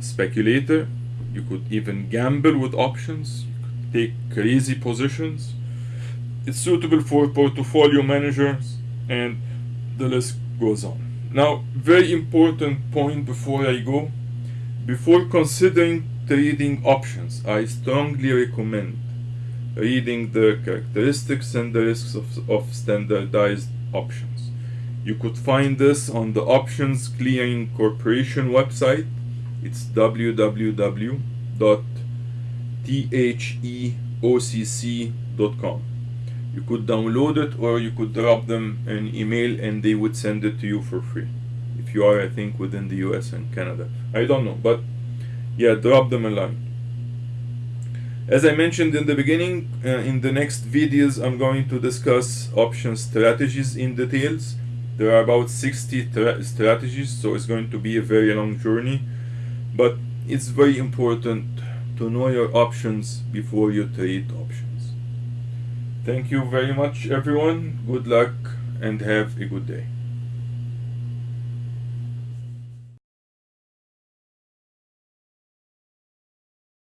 Speculator, you could even gamble with options. Take crazy positions it's suitable for portfolio managers and the list goes on. Now, very important point before I go. Before considering trading options, I strongly recommend reading the characteristics and the risks of, of standardized options. You could find this on the Options Clearing Corporation website. It's www.theocc.com you could download it or you could drop them an email and they would send it to you for free. If you are i think within the us and canada. I don't know but yeah drop them a line. As i mentioned in the beginning uh, in the next videos i'm going to discuss option strategies in details. There are about 60 strategies so it's going to be a very long journey but it's very important to know your options before you trade options Thank you very much, everyone. Good luck and have a good day.